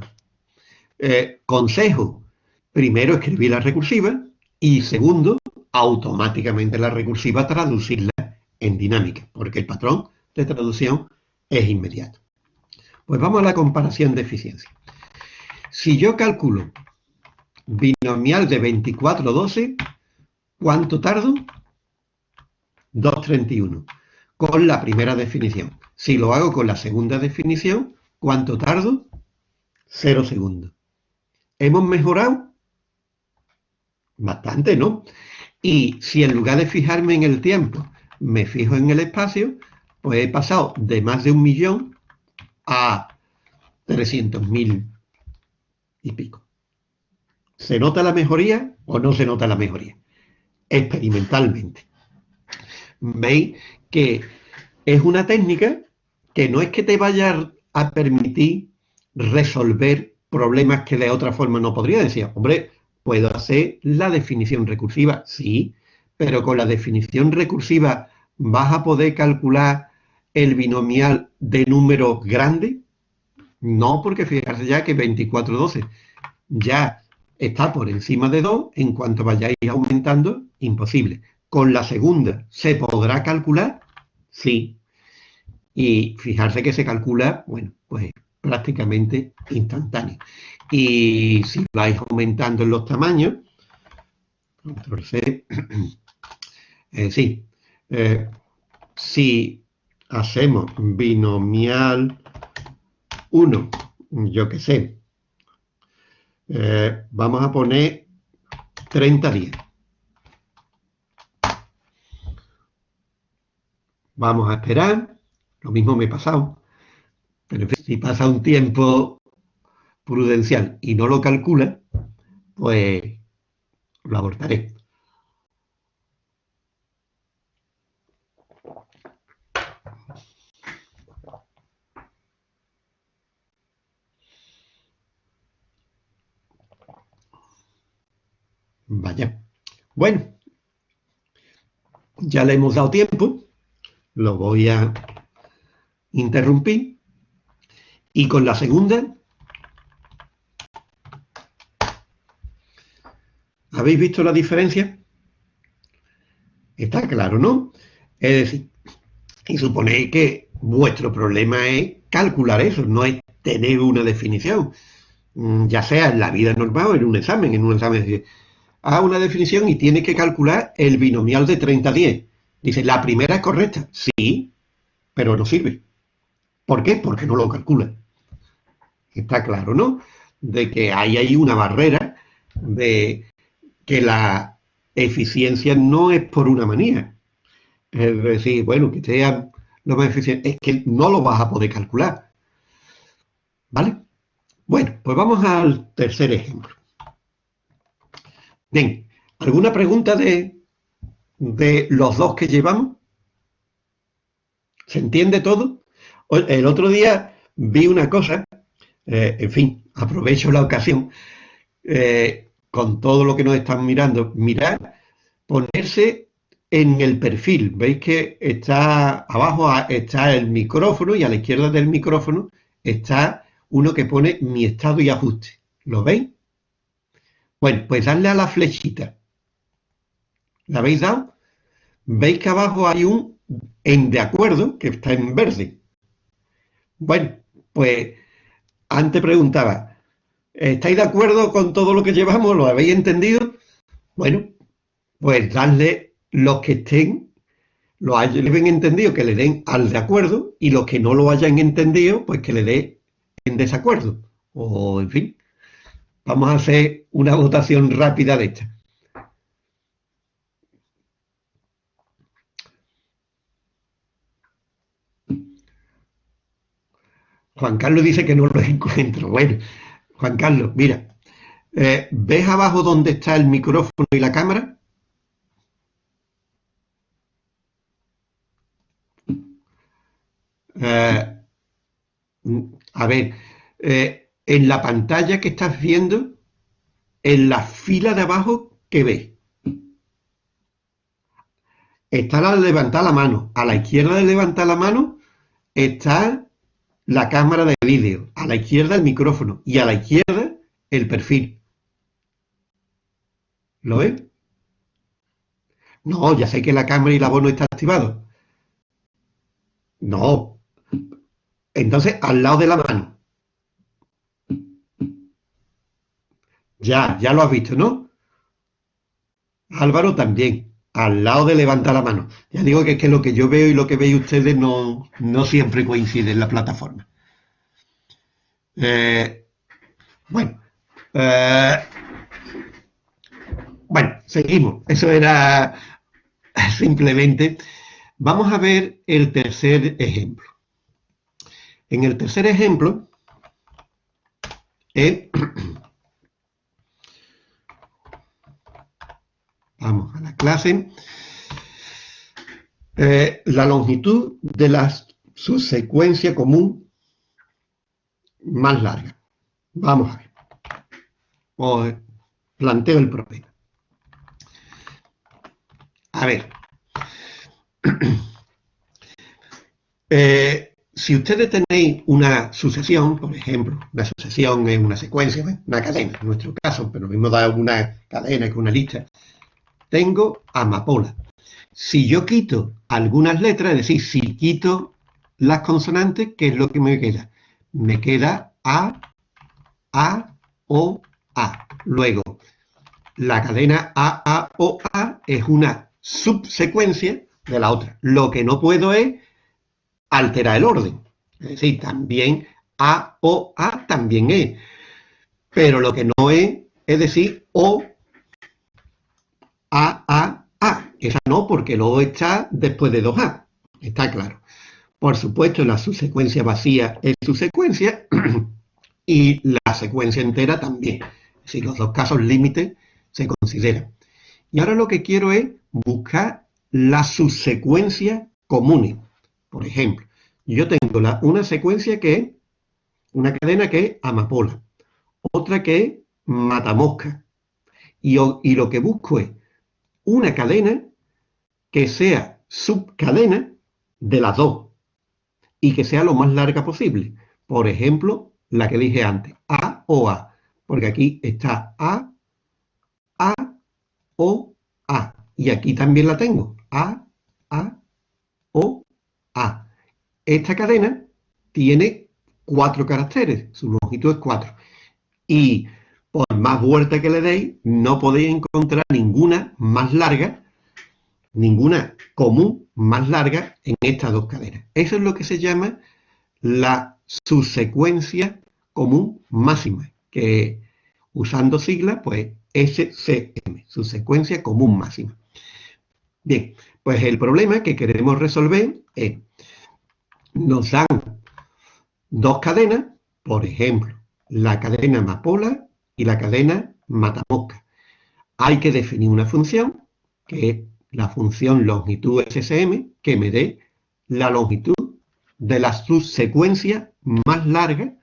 S1: Eh, consejo, primero escribir la recursiva y segundo, automáticamente la recursiva traducirla en dinámica, porque el patrón de traducción es inmediato. Pues vamos a la comparación de eficiencia. Si yo calculo binomial de 24, 12, ¿cuánto tardo? 2.31, con la primera definición. Si lo hago con la segunda definición, ¿cuánto tardo? 0 segundos. ¿Hemos mejorado? Bastante, ¿no? Y si en lugar de fijarme en el tiempo, me fijo en el espacio, pues he pasado de más de un millón a 300.000 y pico. ¿Se nota la mejoría o no se nota la mejoría? Experimentalmente. Veis que es una técnica que no es que te vaya a permitir resolver problemas que de otra forma no podría decir. Hombre, ¿Puedo hacer la definición recursiva? Sí, pero con la definición recursiva vas a poder calcular el binomial de número grande. No, porque fíjate ya que 2412 ya está por encima de 2, en cuanto vayáis aumentando, imposible. Con la segunda, ¿se podrá calcular? Sí. Y fijarse que se calcula, bueno, pues prácticamente instantáneo. Y si vais aumentando en los tamaños, entonces, eh, sí, eh, si hacemos binomial 1, yo qué sé, eh, vamos a poner 30 días. Vamos a esperar, lo mismo me he pasado, pero si pasa un tiempo prudencial y no lo calcula, pues lo abortaré. Vaya. Bueno, ya le hemos dado tiempo, lo voy a interrumpir y con la segunda ¿Habéis visto la diferencia? Está claro, ¿no? Es decir, y suponéis que vuestro problema es calcular eso, no es tener una definición, mm, ya sea en la vida normal o en un examen, en un examen. Haga una definición y tiene que calcular el binomial de 30-10. Dice, la primera es correcta. Sí, pero no sirve. ¿Por qué? Porque no lo calcula. Está claro, ¿no? De que hay ahí una barrera de que la eficiencia no es por una manía. Es decir, bueno, que sea lo más eficiente, es que no lo vas a poder calcular. ¿Vale? Bueno, pues vamos al tercer ejemplo. Bien, ¿alguna pregunta de, de los dos que llevamos? ¿Se entiende todo? El otro día vi una cosa, eh, en fin, aprovecho la ocasión, eh, con todo lo que nos están mirando, mirar, ponerse en el perfil. Veis que está abajo está el micrófono y a la izquierda del micrófono está uno que pone mi estado y ajuste. ¿Lo veis? Bueno, pues darle a la flechita. ¿La habéis dado? Veis que abajo hay un en de acuerdo que está en verde. Bueno, pues antes preguntaba, ¿Estáis de acuerdo con todo lo que llevamos? ¿Lo habéis entendido? Bueno, pues dadle los que estén, lo hayan entendido que le den al de acuerdo y los que no lo hayan entendido, pues que le dé en desacuerdo. O, en fin, vamos a hacer una votación rápida de esta. Juan Carlos dice que no lo encuentro. Bueno, Juan Carlos, mira, eh, ¿ves abajo donde está el micrófono y la cámara? Eh, a ver, eh, en la pantalla que estás viendo, en la fila de abajo, ¿qué ves? Está la de levantar la mano. A la izquierda de levantar la mano está la cámara de vídeo, a la izquierda el micrófono y a la izquierda el perfil. ¿Lo ves? No, ya sé que la cámara y la voz no están activados. No. Entonces, al lado de la mano. Ya, ya lo has visto, ¿no? Álvaro también al lado de levantar la mano. Ya digo que es que lo que yo veo y lo que veis ustedes no, siempre coincide en la plataforma. Eh, bueno, eh, bueno, seguimos. Eso era simplemente. Vamos a ver el tercer ejemplo. En el tercer ejemplo, eh, Vamos a la clase. Eh, la longitud de la subsecuencia común más larga. Vamos a ver. Os planteo el problema. A ver. Eh, si ustedes tenéis una sucesión, por ejemplo, una sucesión es una secuencia, una cadena, en nuestro caso, pero lo mismo da una cadena que una lista, tengo amapola. Si yo quito algunas letras, es decir, si quito las consonantes, ¿qué es lo que me queda? Me queda A, A, O, A. Luego, la cadena A, A, O, A es una subsecuencia de la otra. Lo que no puedo es alterar el orden. Es decir, también A, O, A también es. Pero lo que no es, es decir, O, a, A, A. Esa no, porque luego está después de 2A. Está claro. Por supuesto, la subsecuencia vacía es subsecuencia y la secuencia entera también. Si los dos casos límites se consideran. Y ahora lo que quiero es buscar la subsecuencia común. Por ejemplo, yo tengo la, una secuencia que es una cadena que es amapola, otra que es matamosca. Y, y lo que busco es una cadena que sea subcadena de las dos y que sea lo más larga posible. Por ejemplo, la que dije antes, A o A, porque aquí está A, A, O, A. Y aquí también la tengo, A, A, O, A. Esta cadena tiene cuatro caracteres, su longitud es cuatro. Y por más vuelta que le deis, no podéis encontrar ninguna más larga, ninguna común más larga en estas dos cadenas. Eso es lo que se llama la subsecuencia común máxima, que usando siglas, pues SCM, subsecuencia común máxima. Bien, pues el problema que queremos resolver es, nos dan dos cadenas, por ejemplo, la cadena amapola y la cadena matamosca. Hay que definir una función, que es la función longitud SSM, que me dé la longitud de la subsecuencia más larga,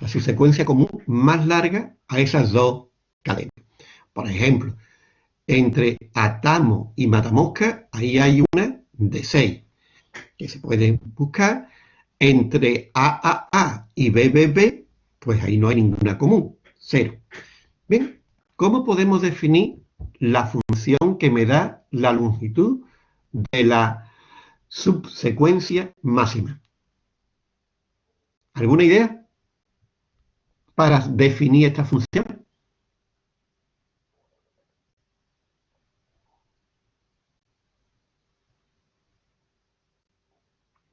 S1: la subsecuencia común más larga a esas dos cadenas. Por ejemplo, entre Atamo y Matamosca, ahí hay una de 6, que se puede buscar. Entre AAA y BBB, pues ahí no hay ninguna común. Cero. Bien, ¿cómo podemos definir la función que me da la longitud de la subsecuencia máxima? ¿Alguna idea para definir esta función?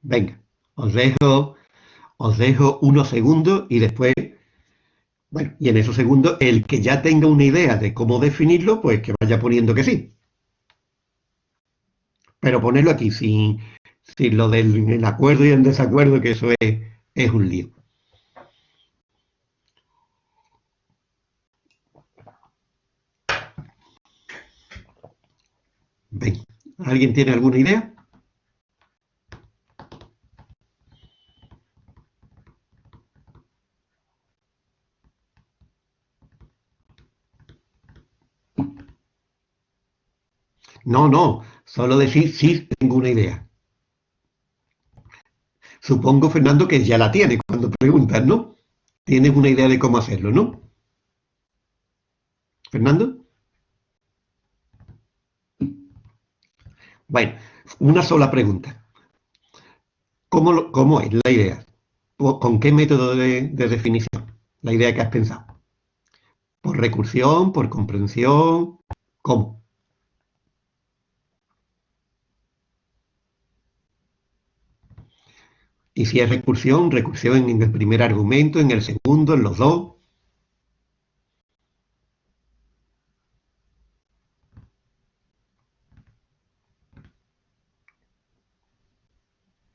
S1: Venga, os dejo, os dejo unos segundos y después, bueno, y en esos segundos, el que ya tenga una idea de cómo definirlo, pues que vaya poniendo que sí. Pero ponerlo aquí sin, sin lo del acuerdo y el desacuerdo, que eso es, es un lío. ¿alguien tiene alguna idea? No, no, solo decir sí tengo una idea. Supongo, Fernando, que ya la tiene cuando preguntas, ¿no? Tienes una idea de cómo hacerlo, ¿no? ¿Fernando? Bueno, una sola pregunta. ¿Cómo, es la idea? ¿Con qué método de, de definición? La idea que has pensado. ¿Por recursión? ¿Por comprensión? ¿Cómo? Y si es recursión, recursión en el primer argumento, en el segundo, en los dos.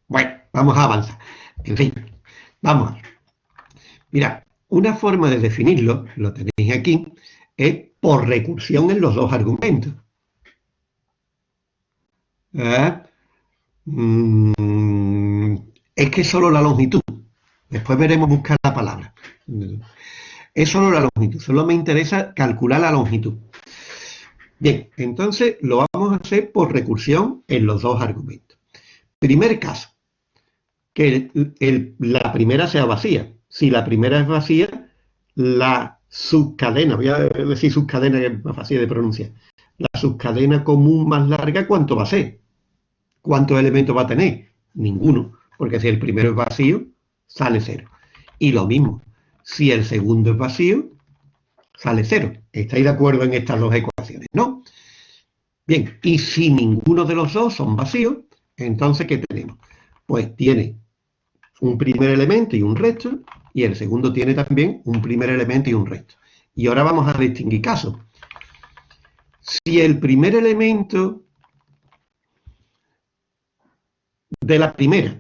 S1: Bueno, vamos a avanzar. En fin, vamos. Mira, una forma de definirlo, lo tenéis aquí, es por recursión en los dos argumentos. ¿Eh? Mm, es que solo la longitud. Después veremos buscar la palabra. Es solo la longitud. Solo me interesa calcular la longitud. Bien, entonces lo vamos a hacer por recursión en los dos argumentos. Primer caso, que la primera sea vacía. Si la primera es vacía, la subcadena, voy a decir subcadena que es más fácil de pronunciar, la subcadena común más larga, ¿cuánto va a ser? ¿Cuántos elementos va a tener? Ninguno porque si el primero es vacío, sale cero. Y lo mismo, si el segundo es vacío, sale cero. ¿Estáis de acuerdo en estas dos ecuaciones? ¿No? Bien, y si ninguno de los dos son vacíos, entonces ¿qué tenemos? Pues tiene un primer elemento y un resto, y el segundo tiene también un primer elemento y un resto. Y ahora vamos a distinguir casos. Si el primer elemento de la primera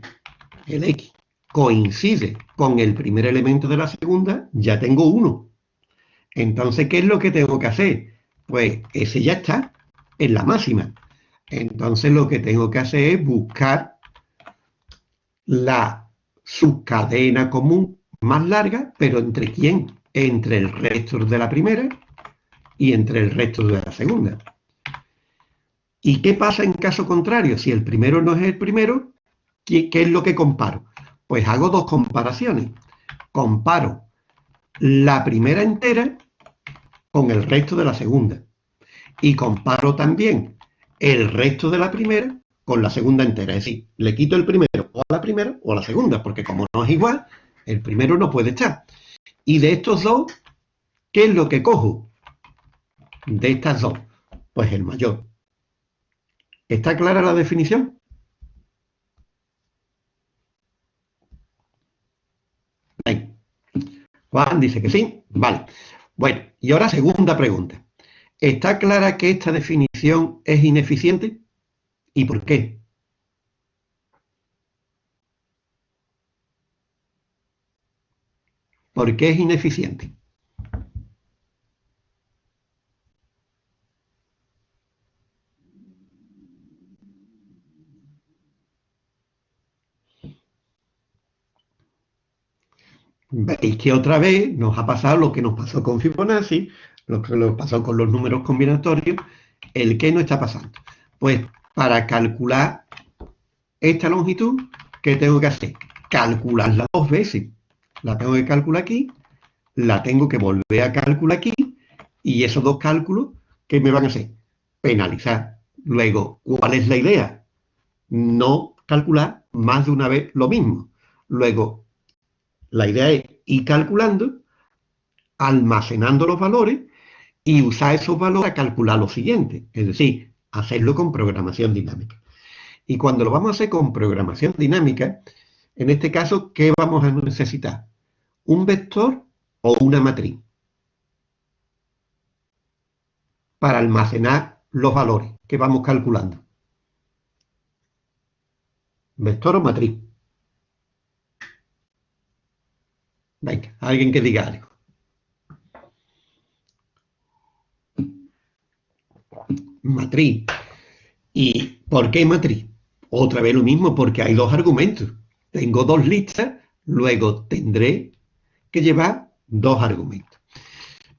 S1: el X coincide con el primer elemento de la segunda, ya tengo uno. Entonces, ¿qué es lo que tengo que hacer? Pues ese ya está en la máxima. Entonces lo que tengo que hacer es buscar la subcadena común más larga, pero ¿entre quién? Entre el resto de la primera y entre el resto de la segunda. ¿Y qué pasa en caso contrario? Si el primero no es el primero, ¿Qué, es lo que comparo? Pues hago dos comparaciones. Comparo la primera entera con el resto de la segunda. Y comparo también el resto de la primera con la segunda entera. Es decir, le quito el primero o a la primera o a la segunda, porque como no es igual, el primero no puede estar. Y de estos dos, ¿qué es lo que cojo? De estas dos, pues el mayor. ¿Está clara la definición? Juan dice que sí. Vale. Bueno, y ahora segunda pregunta. ¿Está clara que esta definición es ineficiente? ¿Y por qué? ¿Por qué es ineficiente? Veis que otra vez nos ha pasado lo que nos pasó con Fibonacci, lo que nos pasó con los números combinatorios, el que no está pasando. Pues para calcular esta longitud, ¿qué tengo que hacer? Calcularla dos veces. La tengo que calcular aquí, la tengo que volver a calcular aquí, y esos dos cálculos, ¿qué me van a hacer? Penalizar. Luego, ¿cuál es la idea? No calcular más de una vez lo mismo. Luego, la idea es ir calculando, almacenando los valores y usar esos valores a calcular lo siguiente, es decir, hacerlo con programación dinámica. Y cuando lo vamos a hacer con programación dinámica, en este caso, ¿qué vamos a necesitar? ¿Un vector o una matriz? Para almacenar los valores que vamos calculando. ¿Vector o matriz? Venga, alguien que diga algo. Matriz. ¿Y por qué matriz? Otra vez lo mismo, porque hay dos argumentos. Tengo dos listas, luego tendré que llevar dos argumentos.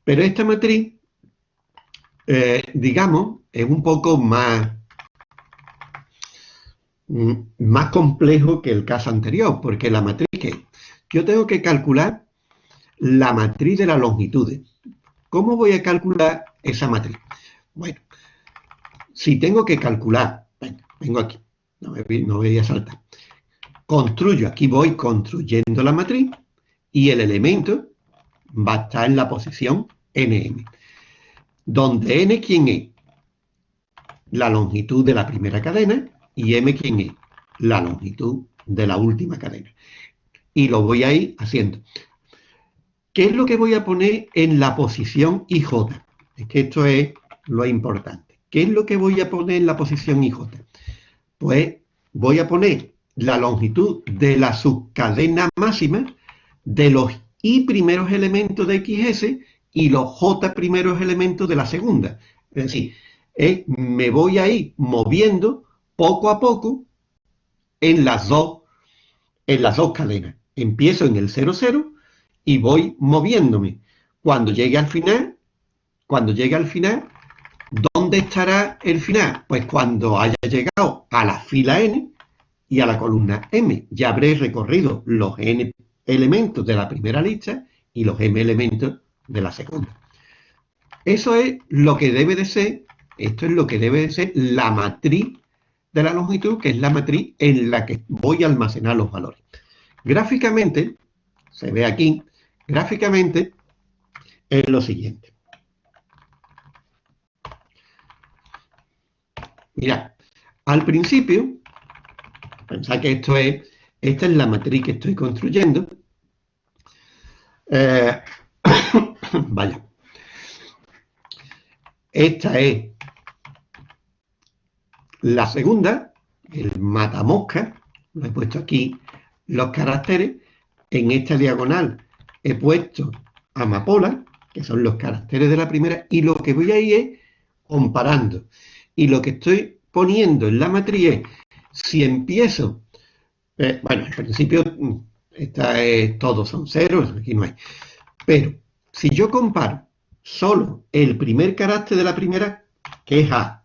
S1: Pero esta matriz, eh, digamos, es un poco más, mm, más complejo que el caso anterior, porque la matriz que yo tengo que calcular la matriz de las longitudes. ¿Cómo voy a calcular esa matriz? Bueno, si tengo que calcular, vengo aquí, no me, voy a saltar. Construyo, aquí voy construyendo la matriz y el elemento va a estar en la posición nm. Donde n, ¿quién es? La longitud de la primera cadena y m, ¿quién es? La longitud de la última cadena. Y lo voy a ir haciendo. ¿Qué es lo que voy a poner en la posición IJ? Es que esto es lo importante. ¿Qué es lo que voy a poner en la posición IJ? Pues voy a poner la longitud de la subcadena máxima de los I primeros elementos de XS y los J primeros elementos de la segunda. Es decir, me voy a ir moviendo poco a poco en las dos, en las dos cadenas. Empiezo en el 00 y voy moviéndome. Cuando llegue al final, cuando llegue al final, ¿dónde estará el final? Pues cuando haya llegado a la fila n y a la columna m. Ya habré recorrido los n elementos de la primera lista y los m elementos de la segunda. Eso es lo que debe de ser, esto es lo que debe de ser la matriz de la longitud, que es la matriz en la que voy a almacenar los valores. Gráficamente, se ve aquí, gráficamente es lo siguiente. Mira, al principio, pensad que esto es, esta es la matriz que estoy construyendo. Eh, vaya. Esta es la segunda, el matamosca, lo he puesto aquí los caracteres, en esta diagonal he puesto amapola, que son los caracteres de la primera, y lo que voy a ir es comparando. Y lo que estoy poniendo en la matriz es, si empiezo, eh, bueno, al principio mm, esta es, todos son ceros, aquí no hay, pero si yo comparo solo el primer carácter de la primera, que es A,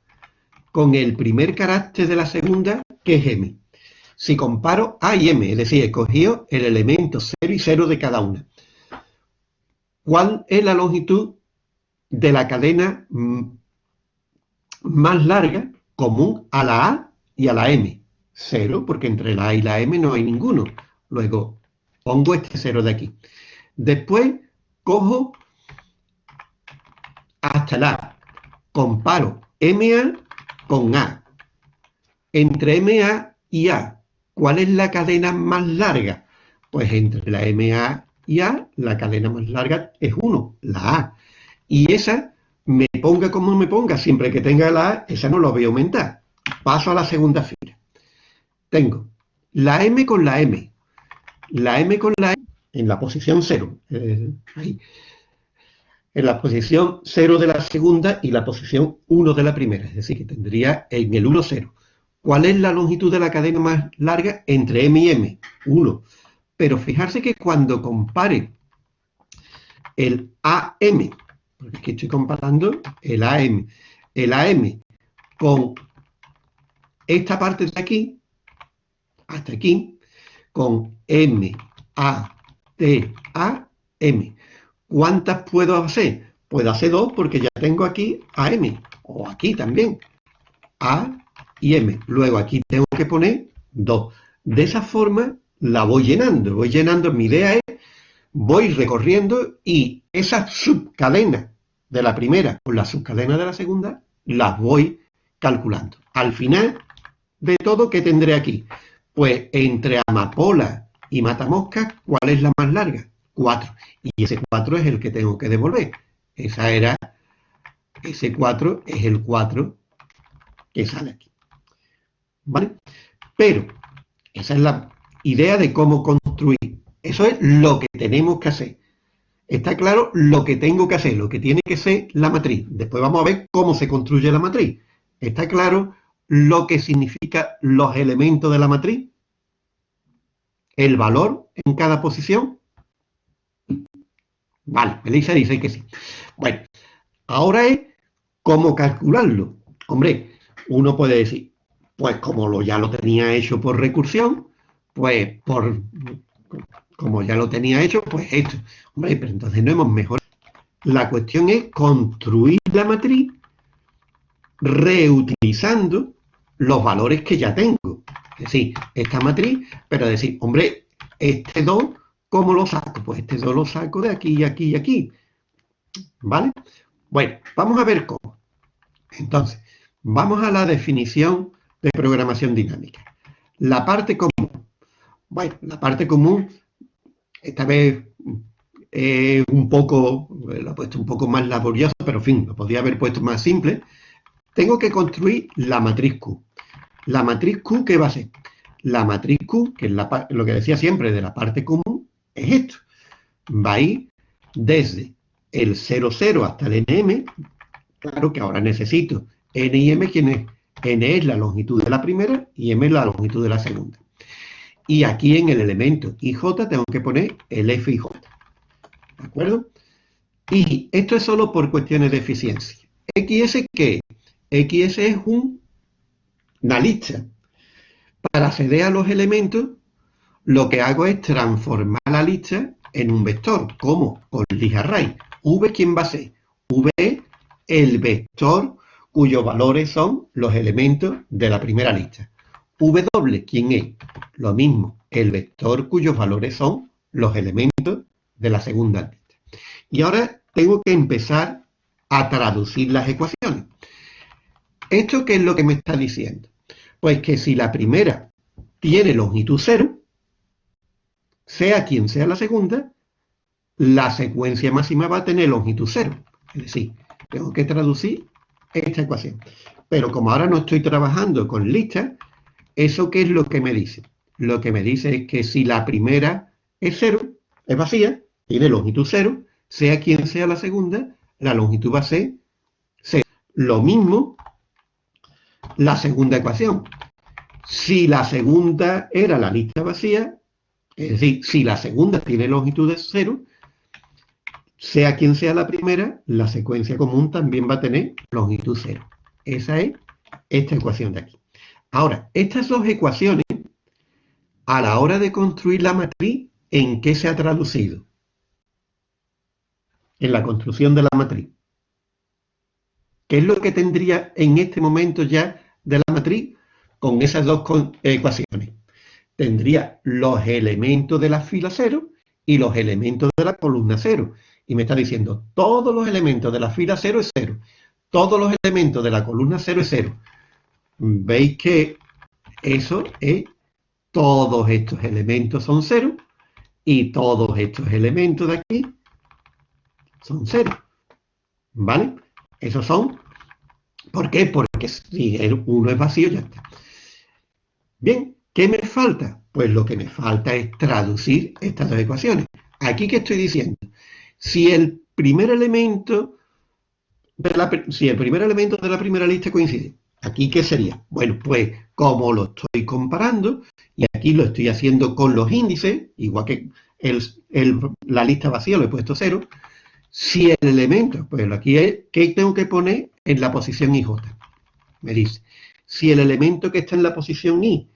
S1: con el primer carácter de la segunda, que es M. Si comparo A y M, es decir, he cogido el elemento 0 y 0 de cada una, ¿Cuál es la longitud de la cadena mm, más larga común a la A y a la M? Cero, porque entre la A y la M no hay ninguno. Luego pongo este cero de aquí. Después cojo hasta la A. Comparo MA con A. Entre MA y A, ¿cuál es la cadena más larga? Pues entre la MA y A, la cadena más larga es 1, la A. Y esa, me ponga como me ponga, siempre que tenga la A, esa no la voy a aumentar. Paso a la segunda fila. Tengo la M con la M. La M con la M en la posición 0. Eh, en la posición 0 de la segunda y la posición 1 de la primera. Es decir, que tendría en el 1, 0. ¿Cuál es la longitud de la cadena más larga entre M y M? 1. Pero fijarse que cuando compare el AM, porque aquí estoy comparando el AM, el AM con esta parte de aquí, hasta aquí, con M, A, T, A, M. ¿Cuántas puedo hacer? Puedo hacer dos porque ya tengo aquí AM, o aquí también, A y M. Luego aquí tengo que poner dos. De esa forma la voy llenando, voy llenando, mi idea es, voy recorriendo y esas subcadenas de la primera con las subcadenas de la segunda, las voy calculando. Al final, de todo, ¿qué tendré aquí? Pues entre amapola y matamoscas, ¿cuál es la más larga? 4. Y ese 4 es el que tengo que devolver. Esa era, ese 4 es el 4 que sale aquí. ¿Vale? Pero, esa es la idea de cómo construir. Eso es lo que tenemos que hacer. Está claro lo que tengo que hacer, lo que tiene que ser la matriz. Después vamos a ver cómo se construye la matriz. Está claro lo que significa los elementos de la matriz. El valor en cada posición. Vale, Melissa dice que sí. Bueno, ahora es cómo calcularlo. Hombre, uno puede decir, pues como lo, ya lo tenía hecho por recursión, pues por como ya lo tenía hecho, pues esto. Hombre, pero entonces no hemos mejorado. La cuestión es construir la matriz reutilizando los valores que ya tengo. Es decir, esta matriz, pero decir, hombre, este 2, ¿cómo lo saco? Pues este 2 lo saco de aquí, aquí y aquí. ¿Vale? Bueno, vamos a ver cómo. Entonces, vamos a la definición de programación dinámica. La parte común. Bueno, la parte común esta vez eh, un poco, lo he puesto un poco más laborioso, pero en fin, lo podría haber puesto más simple. Tengo que construir la matriz Q. La matriz Q, ¿qué va a ser? La matriz Q, que es lo que decía siempre de la parte común, es esto. Va a ir desde el 00 hasta el nm. Claro que ahora necesito n y m, ¿quién es? N es la longitud de la primera y m es la longitud de la segunda. Y aquí en el elemento IJ tengo que poner el F y J. ¿De acuerdo? Y esto es solo por cuestiones de eficiencia. XS, ¿qué? XS es una lista. Para acceder a los elementos, lo que hago es transformar la lista en un vector. ¿Cómo? Con list array. V, ¿quién va a ser? V es el vector cuyos valores son los elementos de la primera lista. W, ¿quién es? Lo mismo, el vector cuyos valores son los elementos de la segunda lista. Y ahora tengo que empezar a traducir las ecuaciones. ¿Esto qué es lo que me está diciendo? Pues que si la primera tiene longitud cero, sea quien sea la segunda, la secuencia máxima va a tener longitud cero. Es decir, tengo que traducir esta ecuación. Pero como ahora no estoy trabajando con listas, ¿Eso qué es lo que me dice? Lo que me dice es que si la primera es cero, es vacía, tiene longitud cero, sea quien sea la segunda, la longitud va a ser cero. Lo mismo la segunda ecuación. Si la segunda era la lista vacía, es decir, si la segunda tiene longitud de cero, sea quien sea la primera, la secuencia común también va a tener longitud cero. Esa es esta ecuación de aquí. Ahora, estas dos ecuaciones, a la hora de construir la matriz, ¿en qué se ha traducido? En la construcción de la matriz. ¿Qué es lo que tendría en este momento ya de la matriz con esas dos ecuaciones? Tendría los elementos de la fila 0 y los elementos de la columna 0. Y me está diciendo, todos los elementos de la fila 0 es 0. Todos los elementos de la columna 0 es 0 veis que eso es, todos estos elementos son cero y todos estos elementos de aquí son cero. ¿Vale? Esos son, ¿por qué? Porque si uno es vacío ya está. Bien, ¿qué me falta? Pues lo que me falta es traducir estas dos ecuaciones. Aquí que estoy diciendo, si el primer elemento de la, si el primer elemento de la primera lista coincide ¿Aquí qué sería? Bueno, pues como lo estoy comparando, y aquí lo estoy haciendo con los índices, igual que la lista vacía lo he puesto cero, si el elemento, pues aquí es, ¿qué tengo que poner en la posición IJ? Me dice, si el elemento que está en la posición I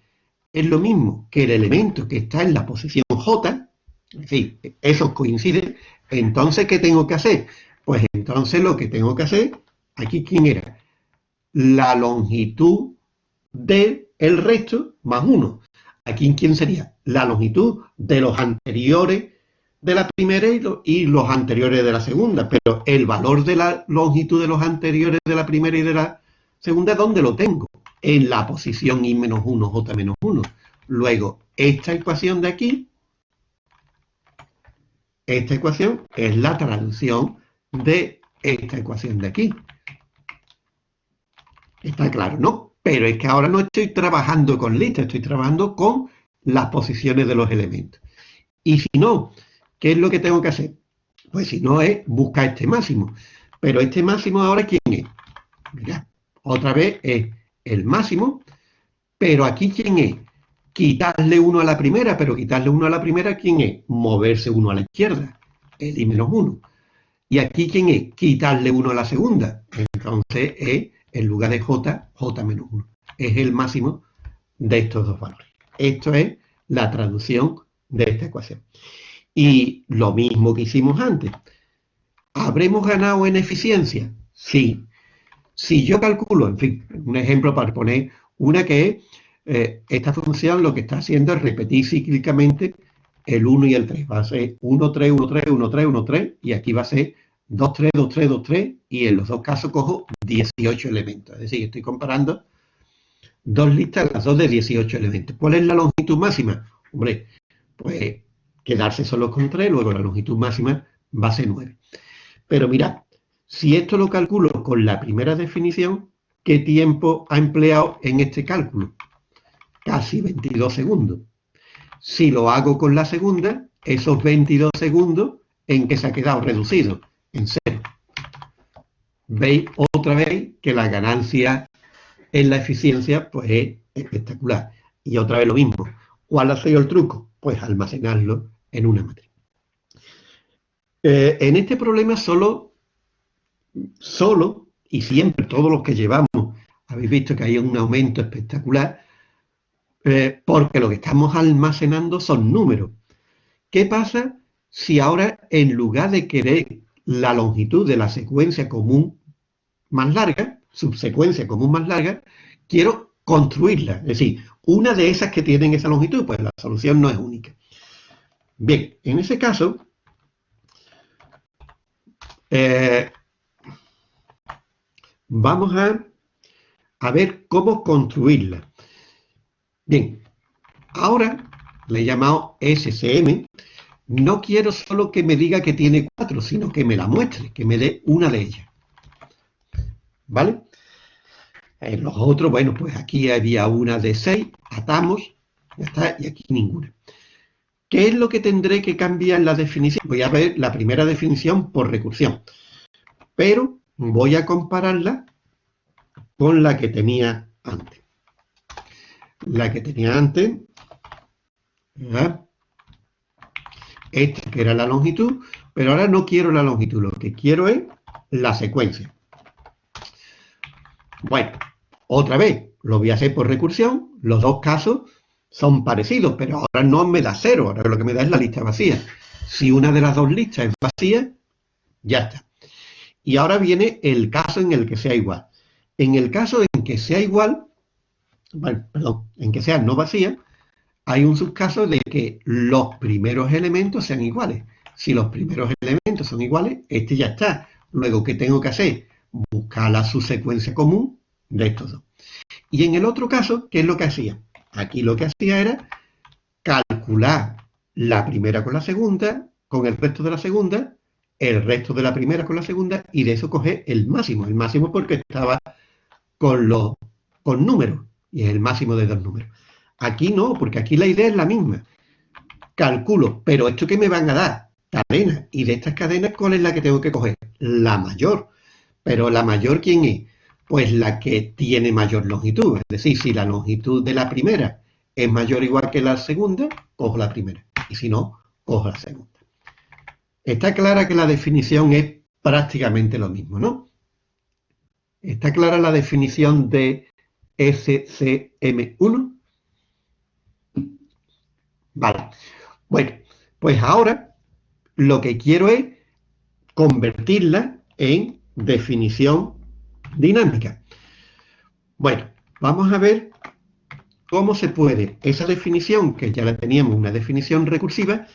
S1: es lo mismo que el elemento que está en la posición J, es decir, esos coinciden, entonces, ¿qué tengo que hacer? Pues entonces lo que tengo que hacer, aquí, ¿quién era? la longitud del el resto más 1. Aquí, ¿quién sería? La longitud de los anteriores de la primera y, los anteriores de la segunda. Pero el valor de la longitud de los anteriores de la primera y de la segunda, ¿dónde lo tengo? en la posición i menos 1, j menos 1. Luego, esta ecuación de aquí, esta ecuación es la traducción de esta ecuación de aquí. Está claro, ¿no? Pero es que ahora no estoy trabajando con listas, estoy trabajando con las posiciones de los elementos. Y si no, ¿qué es lo que tengo que hacer? Pues si no es buscar este máximo. Pero este máximo ahora, ¿quién es? Mira, otra vez es el máximo, pero aquí ¿quién es? Quitarle uno a la primera, pero quitarle uno a la primera, ¿quién es? Moverse uno a la izquierda, el i menos uno. Y aquí ¿quién es? Quitarle uno a la segunda. Entonces es, en lugar de j, j menos 1. Es el máximo de estos dos valores. Esto es la traducción de esta ecuación. Y lo mismo que hicimos antes. ¿Habremos ganado en eficiencia? Sí. Si yo calculo, en fin, un ejemplo para poner una que es, eh, esta función lo que está haciendo es repetir cíclicamente el 1 y el 3. Va a ser 1, 3, 1, 3, 1, 3, 1, 3, y aquí va a ser 2, 3, 2, 3, 2, 3, y en los dos casos cojo 18 elementos. Es decir, estoy comparando dos listas, las dos de 18 elementos. ¿Cuál es la longitud máxima? Hombre, pues quedarse solo con 3, luego la longitud máxima va a ser 9. Pero mirad, si esto lo calculo con la primera definición, ¿qué tiempo ha empleado en este cálculo? Casi 22 segundos. Si lo hago con la segunda, esos 22 segundos en que se ha quedado reducido en cero. Veis otra vez que la ganancia en la eficiencia pues es espectacular. Y otra vez lo mismo. ¿Cuál ha sido el truco? Pues almacenarlo en una matriz. Eh, en este problema solo, solo y siempre todos los que llevamos, habéis visto que hay un aumento espectacular, eh, porque lo que estamos almacenando son números. ¿Qué pasa si ahora en lugar de querer la longitud de la secuencia común más larga, subsecuencia común más larga, quiero construirla. Es decir, una de esas que tienen esa longitud, pues la solución no es única. Bien, en ese caso, eh, vamos a, a ver cómo construirla. Bien, ahora le he llamado SCM. No quiero solo que me diga que tiene cuatro, sino que me la muestre, que me dé una de ellas. ¿Vale? En los otros, bueno, pues aquí había una de seis, atamos, ya está, y aquí ninguna. ¿Qué es lo que tendré que cambiar en la definición? Voy a ver la primera definición por recursión, pero voy a compararla con la que tenía antes. La que tenía antes, esta que era la longitud, pero ahora no quiero la longitud, lo que quiero es la secuencia. Bueno, otra vez, lo voy a hacer por recursión, los dos casos son parecidos, pero ahora no me da cero, ahora lo que me da es la lista vacía. Si una de las dos listas es vacía, ya está. Y ahora viene el caso en el que sea igual. En el caso en que sea igual, perdón, en que sea no vacía, hay un subcaso de que los primeros elementos sean iguales. Si los primeros elementos son iguales, este ya está. Luego, ¿qué tengo que hacer? Buscar la subsecuencia común de estos dos. Y en el otro caso, ¿qué es lo que hacía? Aquí lo que hacía era calcular la primera con la segunda, con el resto de la segunda, el resto de la primera con la segunda, y de eso coger el máximo. El máximo porque estaba con los con números, y es el máximo de dos números. Aquí no, porque aquí la idea es la misma. Calculo, pero ¿esto qué me van a dar? Cadenas. Y de estas cadenas, ¿cuál es la que tengo que coger? La mayor. Pero la mayor, ¿quién es? Pues la que tiene mayor longitud. Es decir, si la longitud de la primera es mayor o igual que la segunda, cojo la primera. Y si no, cojo la segunda. Está clara que la definición es prácticamente lo mismo, ¿no? Está clara la definición de SCM1. Vale. Bueno, pues ahora lo que quiero es convertirla en definición dinámica. Bueno, vamos a ver cómo se puede esa definición, que ya la teníamos, una definición recursiva,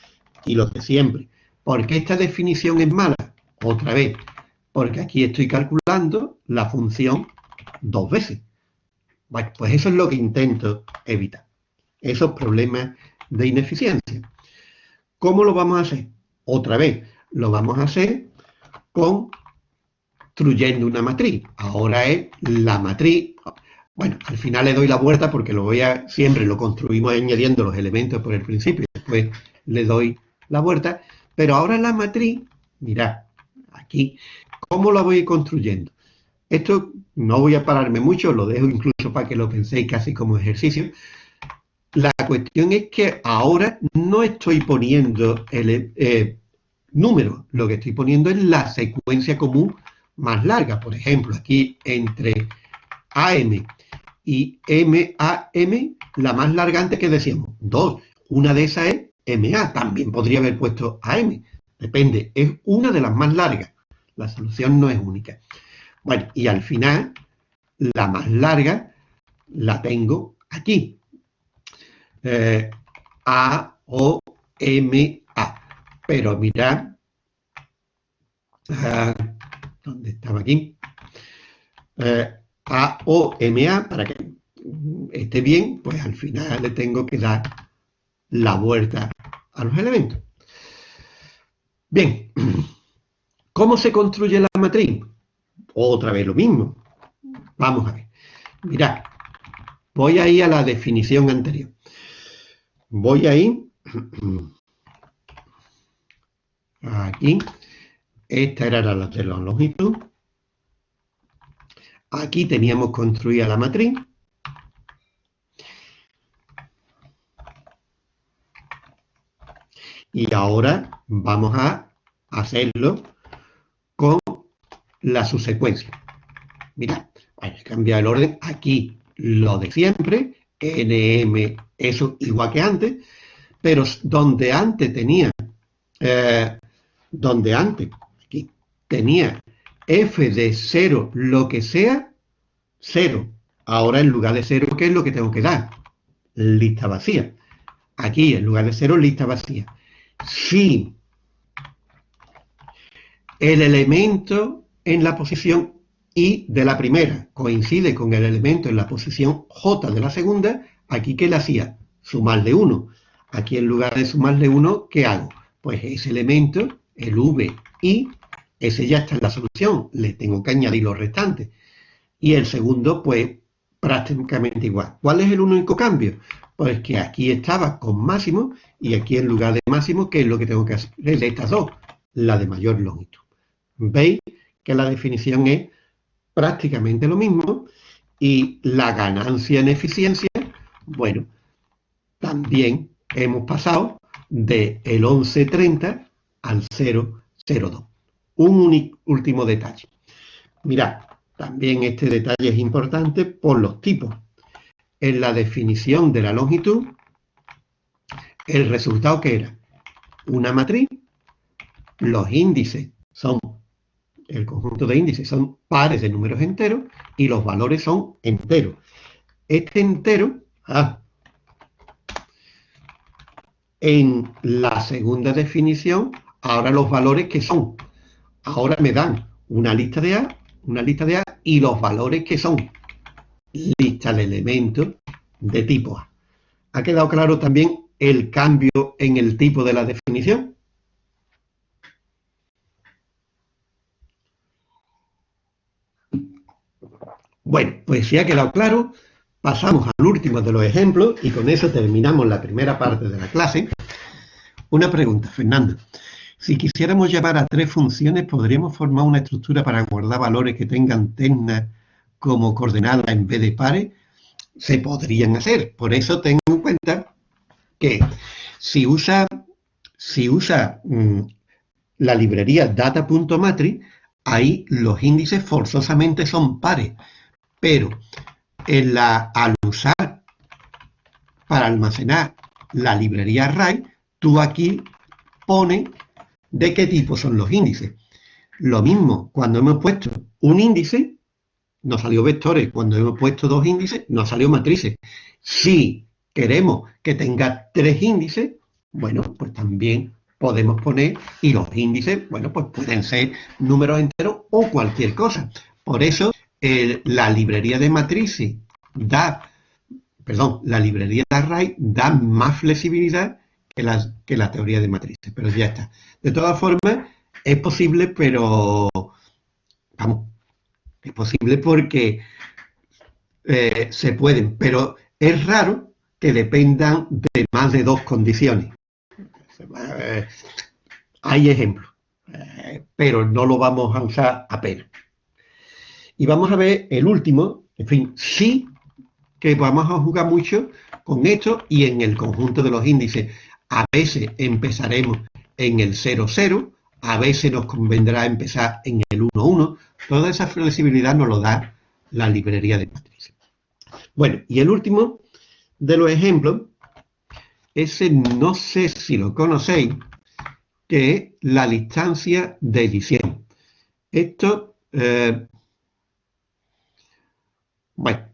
S1: y lo de siempre. ¿Por qué esta definición es mala? Otra vez, porque aquí estoy calculando la función dos veces. Bueno, pues eso es lo que intento evitar, esos problemas de ineficiencia. ¿Cómo lo vamos a hacer? Otra vez, lo vamos a hacer construyendo una matriz. Ahora es la matriz. Bueno, al final le doy la vuelta porque lo voy a, siempre lo construimos añadiendo los elementos por el principio, después le doy la vuelta, pero ahora la matriz, mirad, aquí, ¿cómo la voy construyendo? Esto no voy a pararme mucho, lo dejo incluso para que lo penséis casi como ejercicio. La cuestión es que ahora no estoy poniendo el eh, número, lo que estoy poniendo es la secuencia común más larga. Por ejemplo, aquí entre AM y MAM, la más larga antes que decíamos, 2. Una de esas es MA, también podría haber puesto AM. Depende, es una de las más largas. La solución no es única. Bueno, y al final, la más larga la tengo aquí. Eh, a, O, M, A. Pero mirad, uh, ¿dónde estaba aquí? Eh, a, O, M, A, para que esté bien, pues al final le tengo que dar la vuelta a los elementos. Bien, ¿cómo se construye la matriz? Otra vez lo mismo. Vamos a ver. Mirad, voy a ir a la definición anterior. Voy a ir aquí. Esta era la de la longitud. Aquí teníamos construida la matriz. Y ahora vamos a hacerlo la subsecuencia. Mira, hay que cambiar el orden. Aquí lo de siempre, nm, eso igual que antes, pero donde antes tenía, eh, donde antes, aquí, tenía f de 0 lo que sea, 0. Ahora en lugar de 0, ¿qué es lo que tengo que dar? Lista vacía. Aquí en lugar de 0, lista vacía. Si el elemento en la posición I de la primera coincide con el elemento en la posición J de la segunda, aquí ¿qué le hacía? Sumarle 1. Aquí en lugar de sumarle 1, ¿qué hago? Pues ese elemento, el VI, ese ya está en la solución, le tengo que añadir los restantes. Y el segundo, pues prácticamente igual. ¿Cuál es el único cambio? Pues que aquí estaba con máximo y aquí en lugar de máximo, ¿qué es lo que tengo que hacer? De estas dos, la de mayor longitud. ¿Veis? Que la definición es prácticamente lo mismo y la ganancia en eficiencia, bueno, también hemos pasado del el 1130 al 002. Un último detalle. Mirad, también este detalle es importante por los tipos. En la definición de la longitud, el resultado que era una matriz, los índices son el conjunto de índices son pares de números enteros y los valores son enteros. Este entero, ah, en la segunda definición, ahora los valores que son, ahora me dan una lista de A, una lista de A y los valores que son lista de elementos de tipo A. ¿Ha quedado claro también el cambio en el tipo de la definición? Bueno, pues si ha quedado claro, pasamos al último de los ejemplos y con eso terminamos la primera parte de la clase. Una pregunta, Fernando. Si quisiéramos llevar a tres funciones, ¿podríamos formar una estructura para guardar valores que tengan ternas como coordenadas en vez de pares? Se podrían hacer. Por eso tengo en cuenta que si usa, si usa mm, la librería data.matrix, ahí los índices forzosamente son pares. Pero al usar para almacenar la librería array, tú aquí pones de qué tipo son los índices. Lo mismo, cuando hemos puesto un índice, nos salió vectores. Cuando hemos puesto dos índices, nos salió matrices. Si queremos que tenga tres índices, bueno, pues también podemos poner, y los índices, bueno, pues pueden ser números enteros o cualquier cosa. Por eso la librería de matrices da, perdón, la librería de array da más flexibilidad que la, que la teoría de matrices, pero ya está. De todas formas, es posible, pero, vamos, es posible porque eh, se pueden, pero es raro que dependan de más de dos condiciones. Eh, hay ejemplos, eh, pero no lo vamos a usar apenas. Y vamos a ver el último, en fin, sí que vamos a jugar mucho con esto y en el conjunto de los índices. A veces empezaremos en el 0,0, a veces nos convendrá empezar en el 1,1. Toda esa flexibilidad nos lo da la librería de matrices. Bueno, y el último de los ejemplos, ese no sé si lo conocéis, que es la distancia de edición. Esto eh, bueno,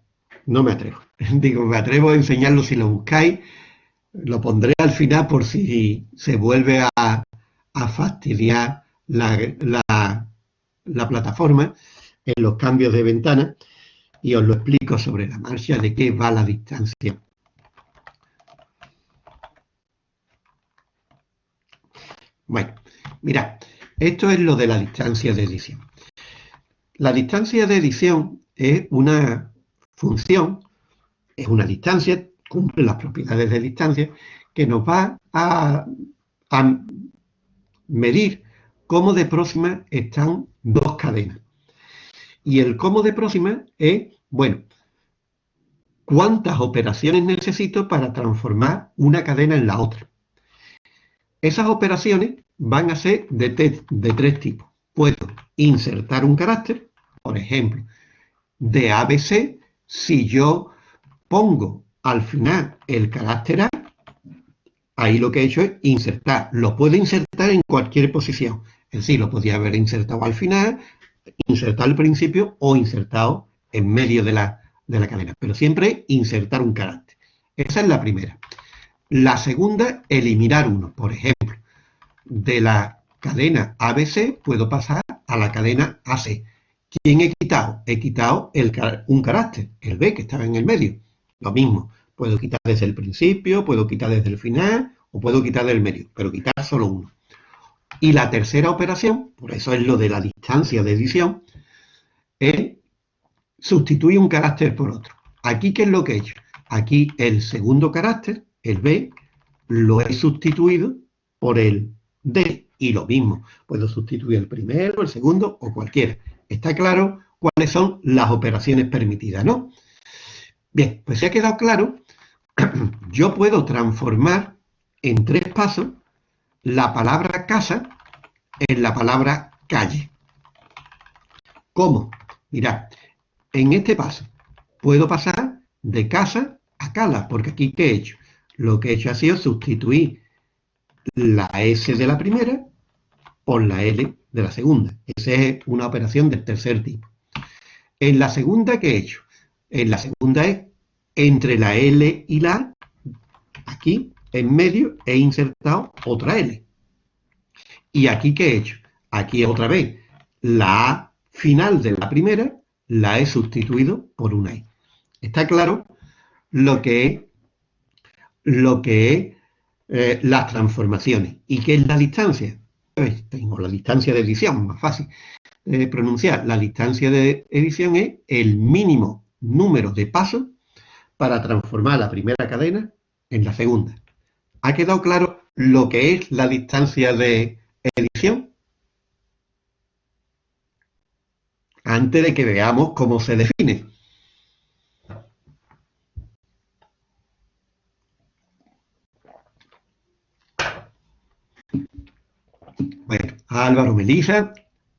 S1: no me atrevo. Digo, me atrevo a enseñarlo si lo buscáis. Lo pondré al final por si se vuelve a, fastidiar la, la, plataforma en los cambios de ventana y os lo explico sobre la marcha de qué va la distancia. Bueno, mirad, esto es lo de la distancia de edición. La distancia de edición es una función es una distancia, cumple las propiedades de distancia, que nos va a, medir cómo de próxima están dos cadenas. Y el cómo de próxima es, bueno, cuántas operaciones necesito para transformar una cadena en la otra. Esas operaciones van a ser de, de tres tipos. Puedo insertar un carácter, por ejemplo, de ABC si yo pongo al final el carácter A, ahí lo que he hecho es insertar. Lo puedo insertar en cualquier posición. Es decir, lo podía haber insertado al final, insertado al principio o insertado en medio de la, de la cadena. Pero siempre insertar un carácter. Esa es la primera. La segunda, eliminar uno. Por ejemplo, de la cadena ABC puedo pasar a la cadena AC. ¿Quién he quitado? He quitado un carácter, el B, que estaba en el medio. Lo mismo, puedo quitar desde el principio, puedo quitar desde el final o puedo quitar del medio, pero quitar solo uno. Y la tercera operación, por eso es lo de la distancia de edición, es sustituir un carácter por otro. Aquí, ¿qué es lo que he hecho? Aquí el segundo carácter, el B, lo he sustituido por el D. Y lo mismo, puedo sustituir el primero, el segundo o cualquiera. Está claro cuáles son las operaciones permitidas, ¿no? Bien, pues si ha quedado claro, yo puedo transformar en tres pasos la palabra casa en la palabra calle. ¿Cómo? Mirad, en este paso puedo pasar de casa a cala, porque aquí ¿qué he hecho? Lo que he hecho ha sido sustituir la S de la primera por la L de la segunda. Esa es una operación del tercer tipo. En la segunda, ¿qué he hecho? En la segunda es entre la L y la A, aquí en medio he insertado otra L. ¿Y aquí qué he hecho? Aquí otra vez la A final de la primera la he sustituido por una I. ¿Está claro? Lo que es, lo que eh, las transformaciones. ¿Y qué es la distancia? Tengo la distancia de edición, más fácil de pronunciar. La distancia de edición es el mínimo número de pasos para transformar la primera cadena en la segunda. ¿Ha quedado claro lo que es la distancia de edición? Antes de que veamos cómo se define. Álvaro Melisa,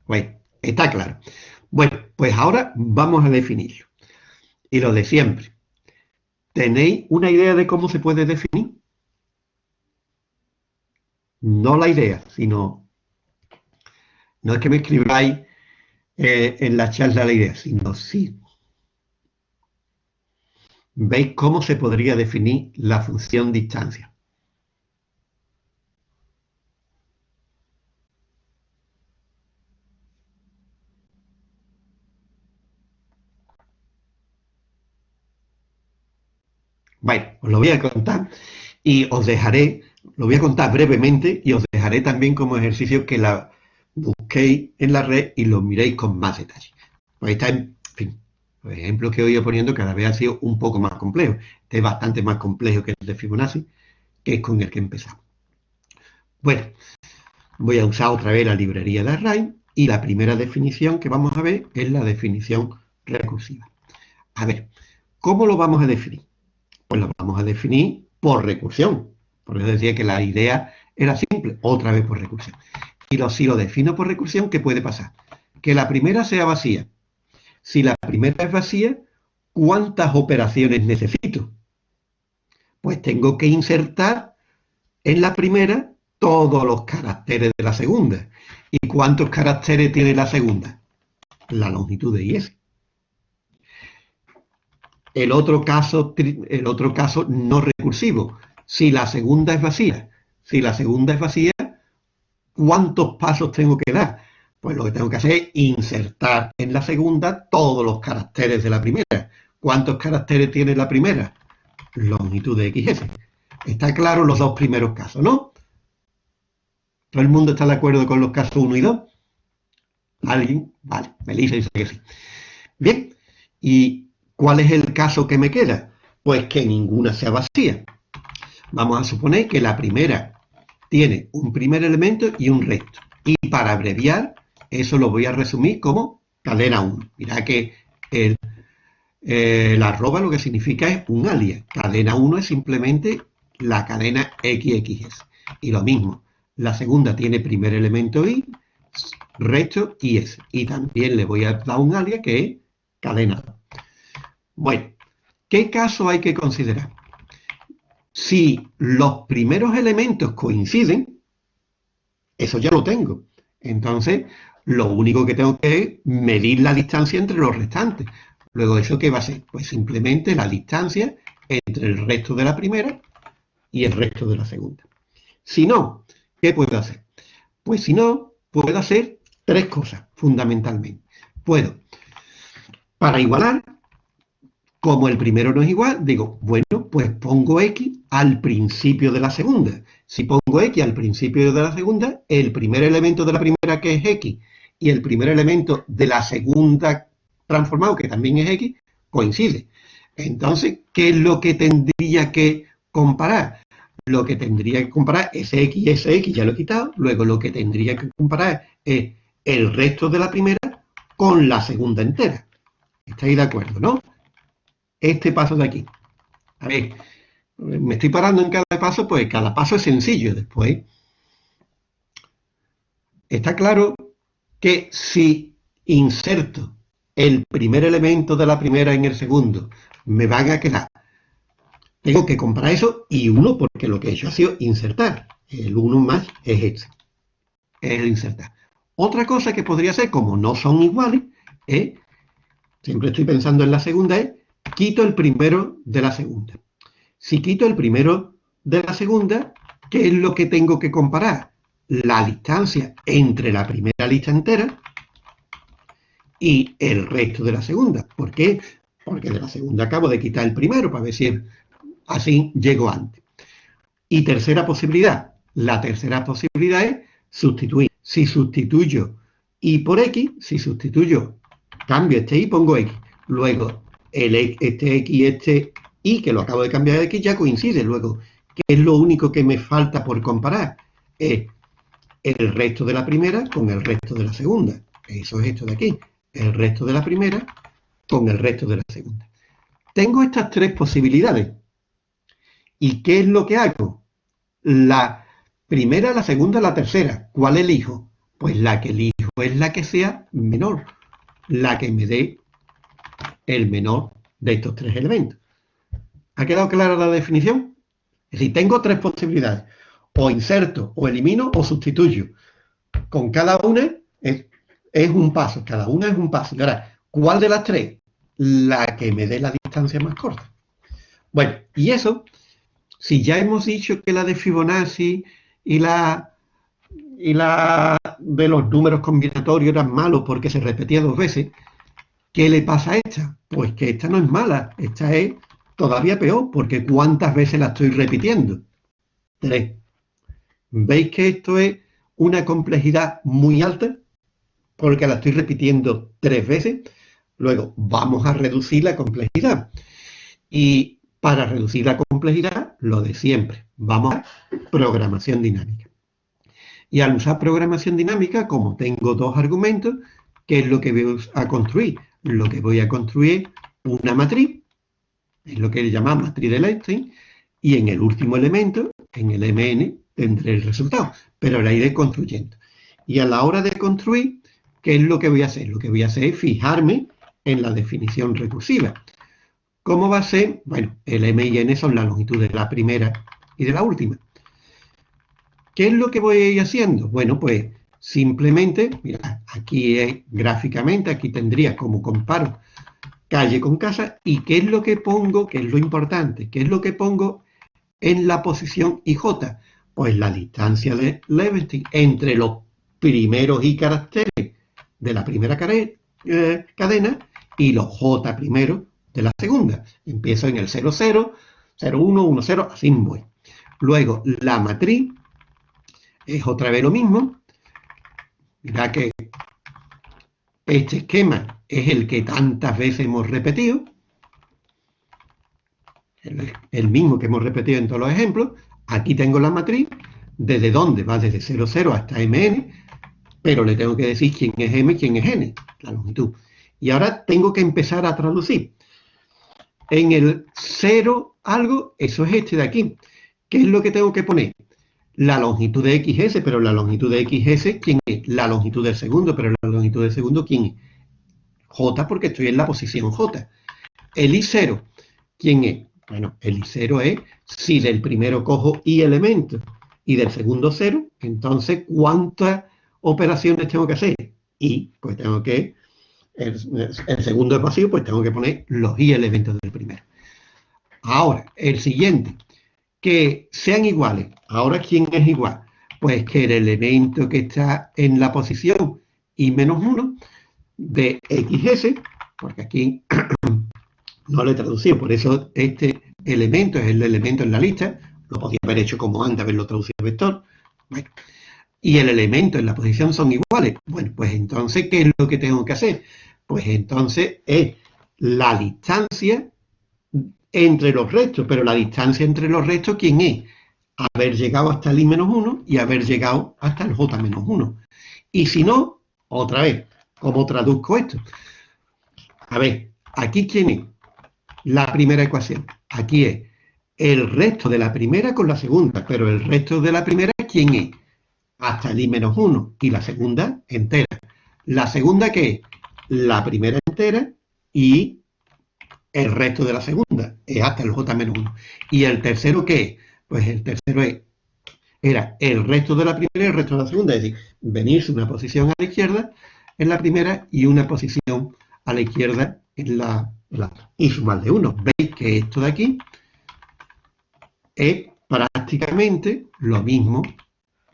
S1: bueno, está claro. Bueno, pues ahora vamos a definirlo. Y lo de siempre. ¿Tenéis una idea de cómo se puede definir? No la idea, sino... No es que me escribáis eh, en la charla la idea, sino sí. ¿Veis cómo se podría definir la función distancia? Bueno, os lo voy a contar y os dejaré, lo voy a contar brevemente y os dejaré también como ejercicio que la busquéis en la red y lo miréis con más detalle. Pues está, en fin, los ejemplos que he ido poniendo cada vez ha sido un poco más complejo. Este es bastante más complejo que el de Fibonacci, que es con el que empezamos. Bueno, voy a usar otra vez la librería de Array y la primera definición que vamos a ver es la definición recursiva. A ver, ¿cómo lo vamos a definir? Pues lo vamos a definir por recursión. Por eso decía que la idea era simple, otra vez por recursión. Y lo, si lo defino por recursión, ¿qué puede pasar? Que la primera sea vacía. Si la primera es vacía, ¿cuántas operaciones necesito? Pues tengo que insertar en la primera todos los caracteres de la segunda. ¿Y cuántos caracteres tiene la segunda? La longitud de y El otro caso, el otro caso no recursivo. Si la segunda es vacía, si la segunda es vacía, ¿cuántos pasos tengo que dar? Pues lo que tengo que hacer es insertar en la segunda todos los caracteres de la primera. ¿Cuántos caracteres tiene la primera? Longitud de XS. Está claro los dos primeros casos, ¿no? ¿Todo el mundo está de acuerdo con los casos 1 y 2? ¿Alguien? Vale, Melissa dice que sí. Bien, ¿y cuál es el caso que me queda? Pues que ninguna sea vacía. Vamos a suponer que la primera tiene un primer elemento y un resto. Y para abreviar, eso lo voy a resumir como cadena 1. Mira que el, arroba lo que significa es un alias. Cadena 1 es simplemente la cadena XXS. Y lo mismo, la segunda tiene primer elemento i, resto y s. Y también le voy a dar un alias que es cadena. Bueno, ¿qué caso hay que considerar? Si los primeros elementos coinciden, eso ya lo tengo. Entonces, lo único que tengo que es medir la distancia entre los restantes. Luego, ¿eso qué va a ser? Pues simplemente la distancia entre el resto de la primera y el resto de la segunda. Si no, ¿Qué puedo hacer? Pues si no, puedo hacer tres cosas, fundamentalmente. Puedo, para igualar, como el primero no es igual, digo, bueno, pues pongo X al principio de la segunda. Si pongo X al principio de la segunda, el primer elemento de la primera, que es X, y el primer elemento de la segunda transformado, que también es X, coincide. Entonces, ¿qué es lo que tendría que comparar? lo que tendría que comparar es X y SX, ya lo he quitado, luego lo que tendría que comparar es el resto de la primera con la segunda entera. ¿Estáis de acuerdo, no? Este paso de aquí. A ver, me estoy parando en cada paso, pues cada paso es sencillo después. Está claro que si inserto el primer elemento de la primera en el segundo, me van a quedar tengo que comprar eso y uno porque lo que he hecho ha sido insertar. El uno más es este. Es el insertar. Otra cosa que podría ser, como no son iguales, es, siempre estoy pensando en la segunda, es quito el primero de la segunda. Si quito el primero de la segunda, ¿qué es lo que tengo que comparar? La distancia entre la primera lista entera y el resto de la segunda. ¿Por qué? Porque de la segunda acabo de quitar el primero para ver si Así llego antes. Y tercera posibilidad. La tercera posibilidad es sustituir. Si sustituyo y por x, si sustituyo, cambio este y pongo x. Luego, el, este x y este y, que lo acabo de cambiar de x, ya coincide. Luego, ¿qué es lo único que me falta por comparar? Es el resto de la primera con el resto de la segunda. Eso es esto de aquí. El resto de la primera con el resto de la segunda. Tengo estas tres posibilidades. ¿Y qué es lo que hago? La primera, la segunda, la tercera. ¿Cuál elijo? Pues la que elijo es la que sea menor, la que me dé el menor de estos tres elementos. ¿Ha quedado clara la definición? Es decir, tengo tres posibilidades. O inserto, o elimino, o sustituyo. Con cada una es, un paso, cada una es un paso. Y ahora, ¿cuál de las tres? La que me dé la distancia más corta. Bueno, y eso si ya hemos dicho que la de Fibonacci y la, y la de los números combinatorios eran malos porque se repetía dos veces, ¿qué le pasa a esta? Pues que esta no es mala, esta es todavía peor, porque ¿cuántas veces la estoy repitiendo? Tres. ¿Veis que esto es una complejidad muy alta? Porque la estoy repitiendo tres veces. Luego, vamos a reducir la complejidad. Y para reducir la complejidad, lo de siempre. Vamos a programación dinámica. Y al usar programación dinámica, como tengo dos argumentos, ¿qué es lo que voy a construir? Lo que voy a construir una matriz, es lo que llamamos matriz de Lensing, y en el último elemento, en el MN, tendré el resultado, pero la iré construyendo. Y a la hora de construir, ¿qué es lo que voy a hacer? Lo que voy a hacer es fijarme en la definición recursiva. ¿Cómo va a ser? Bueno, el M y N son la longitud de la primera y de la última. ¿Qué es lo que voy a ir haciendo? Bueno, pues simplemente, mira, aquí es gráficamente, aquí tendría como comparo calle con casa, y qué es lo que pongo, que es lo importante, qué es lo que pongo en la posición IJ. Pues la distancia de Levenstein entre los primeros I caracteres de la primera eh, cadena y los J primeros de la segunda. Empiezo en el 00, 01, 10, así voy. Luego, la matriz es otra vez lo mismo. Mira que este esquema es el que tantas veces hemos repetido, el, mismo que hemos repetido en todos los ejemplos. Aquí tengo la matriz, desde dónde va desde 00 hasta mn, pero le tengo que decir quién es m y quién es n, la longitud. Y ahora tengo que empezar a traducir. En el 0 algo, eso es este de aquí. ¿Qué es lo que tengo que poner? la longitud de XS, pero la longitud de XS, ¿quién La longitud del segundo, pero la longitud del segundo, ¿quién es? J, porque estoy en la posición J. El I0, ¿quién es? Bueno, el I0 es, si del primero cojo I elementos y del segundo 0, entonces, ¿cuántas operaciones tengo que hacer? Y, pues tengo que, el, el segundo es pasivo, pues tengo que poner los I elementos del primero. Ahora, el siguiente, que sean iguales. Ahora, ¿quién es igual? Pues que el elemento que está en la posición y menos 1 de XS, porque aquí no lo he traducido, por eso este elemento es el elemento en la lista, lo podía haber hecho como antes, haberlo traducido vector. y el elemento en la posición son iguales. Bueno, pues entonces, ¿qué es lo que tengo que hacer? Pues entonces es la distancia entre los restos, pero la distancia entre los restos, ¿quién es? Haber llegado hasta el i-1 y haber llegado hasta el j-1. Y si no, otra vez, ¿cómo traduzco esto? A ver, aquí ¿quién es? La primera ecuación. Aquí es el resto de la primera con la segunda, pero el resto de la primera, ¿quién es? Hasta el i-1 y la segunda entera. La segunda, ¿qué es? La primera entera y el resto de la segunda, es hasta el J-1. ¿Y el tercero qué es? Pues el tercero era el resto de la primera y el resto de la segunda, es decir, venirse una posición a la izquierda en la primera y una posición a la izquierda en la. Y sumar de uno. Veis que esto de aquí es prácticamente lo mismo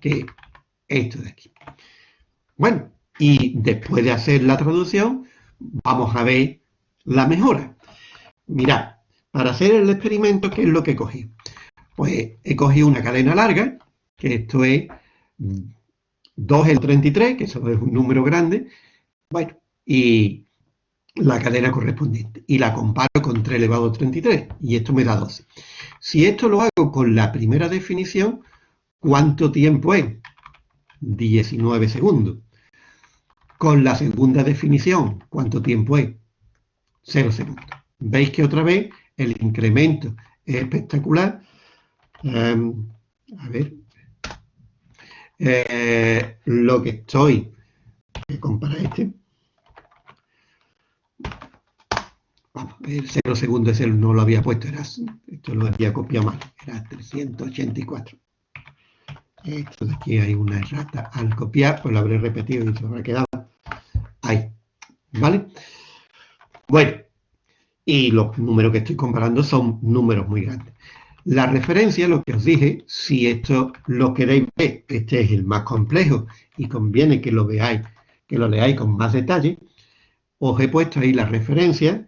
S1: que esto de aquí. Bueno, y después de hacer la traducción, vamos a ver la mejora. Mirad, para hacer el experimento, ¿qué es lo que cogí? Pues he cogido una cadena larga, que esto es 2 en 33, que eso es un número grande, bueno, y la cadena correspondiente. Y la comparo con 3 elevado a 33, y esto me da 12. Si esto lo hago con la primera definición, ¿cuánto tiempo es? 19 segundos. Con la segunda definición, ¿cuánto tiempo es? 0 segundos. Veis que otra vez el incremento es espectacular. Em, a ver. Eh, lo que estoy... Voy a comparar este. Vamos, el 0 segundo ese no lo había puesto, era, esto lo había copiado mal, era 384. Esto de aquí hay una errata. Al copiar, pues lo habré repetido y se habrá quedado ahí. ¿Vale? Bueno, y los números que estoy comparando son números muy grandes. La referencia, lo que os dije, si esto lo queréis ver, este es el más complejo y conviene que lo veáis, que lo leáis con más detalle, os he puesto ahí la referencia,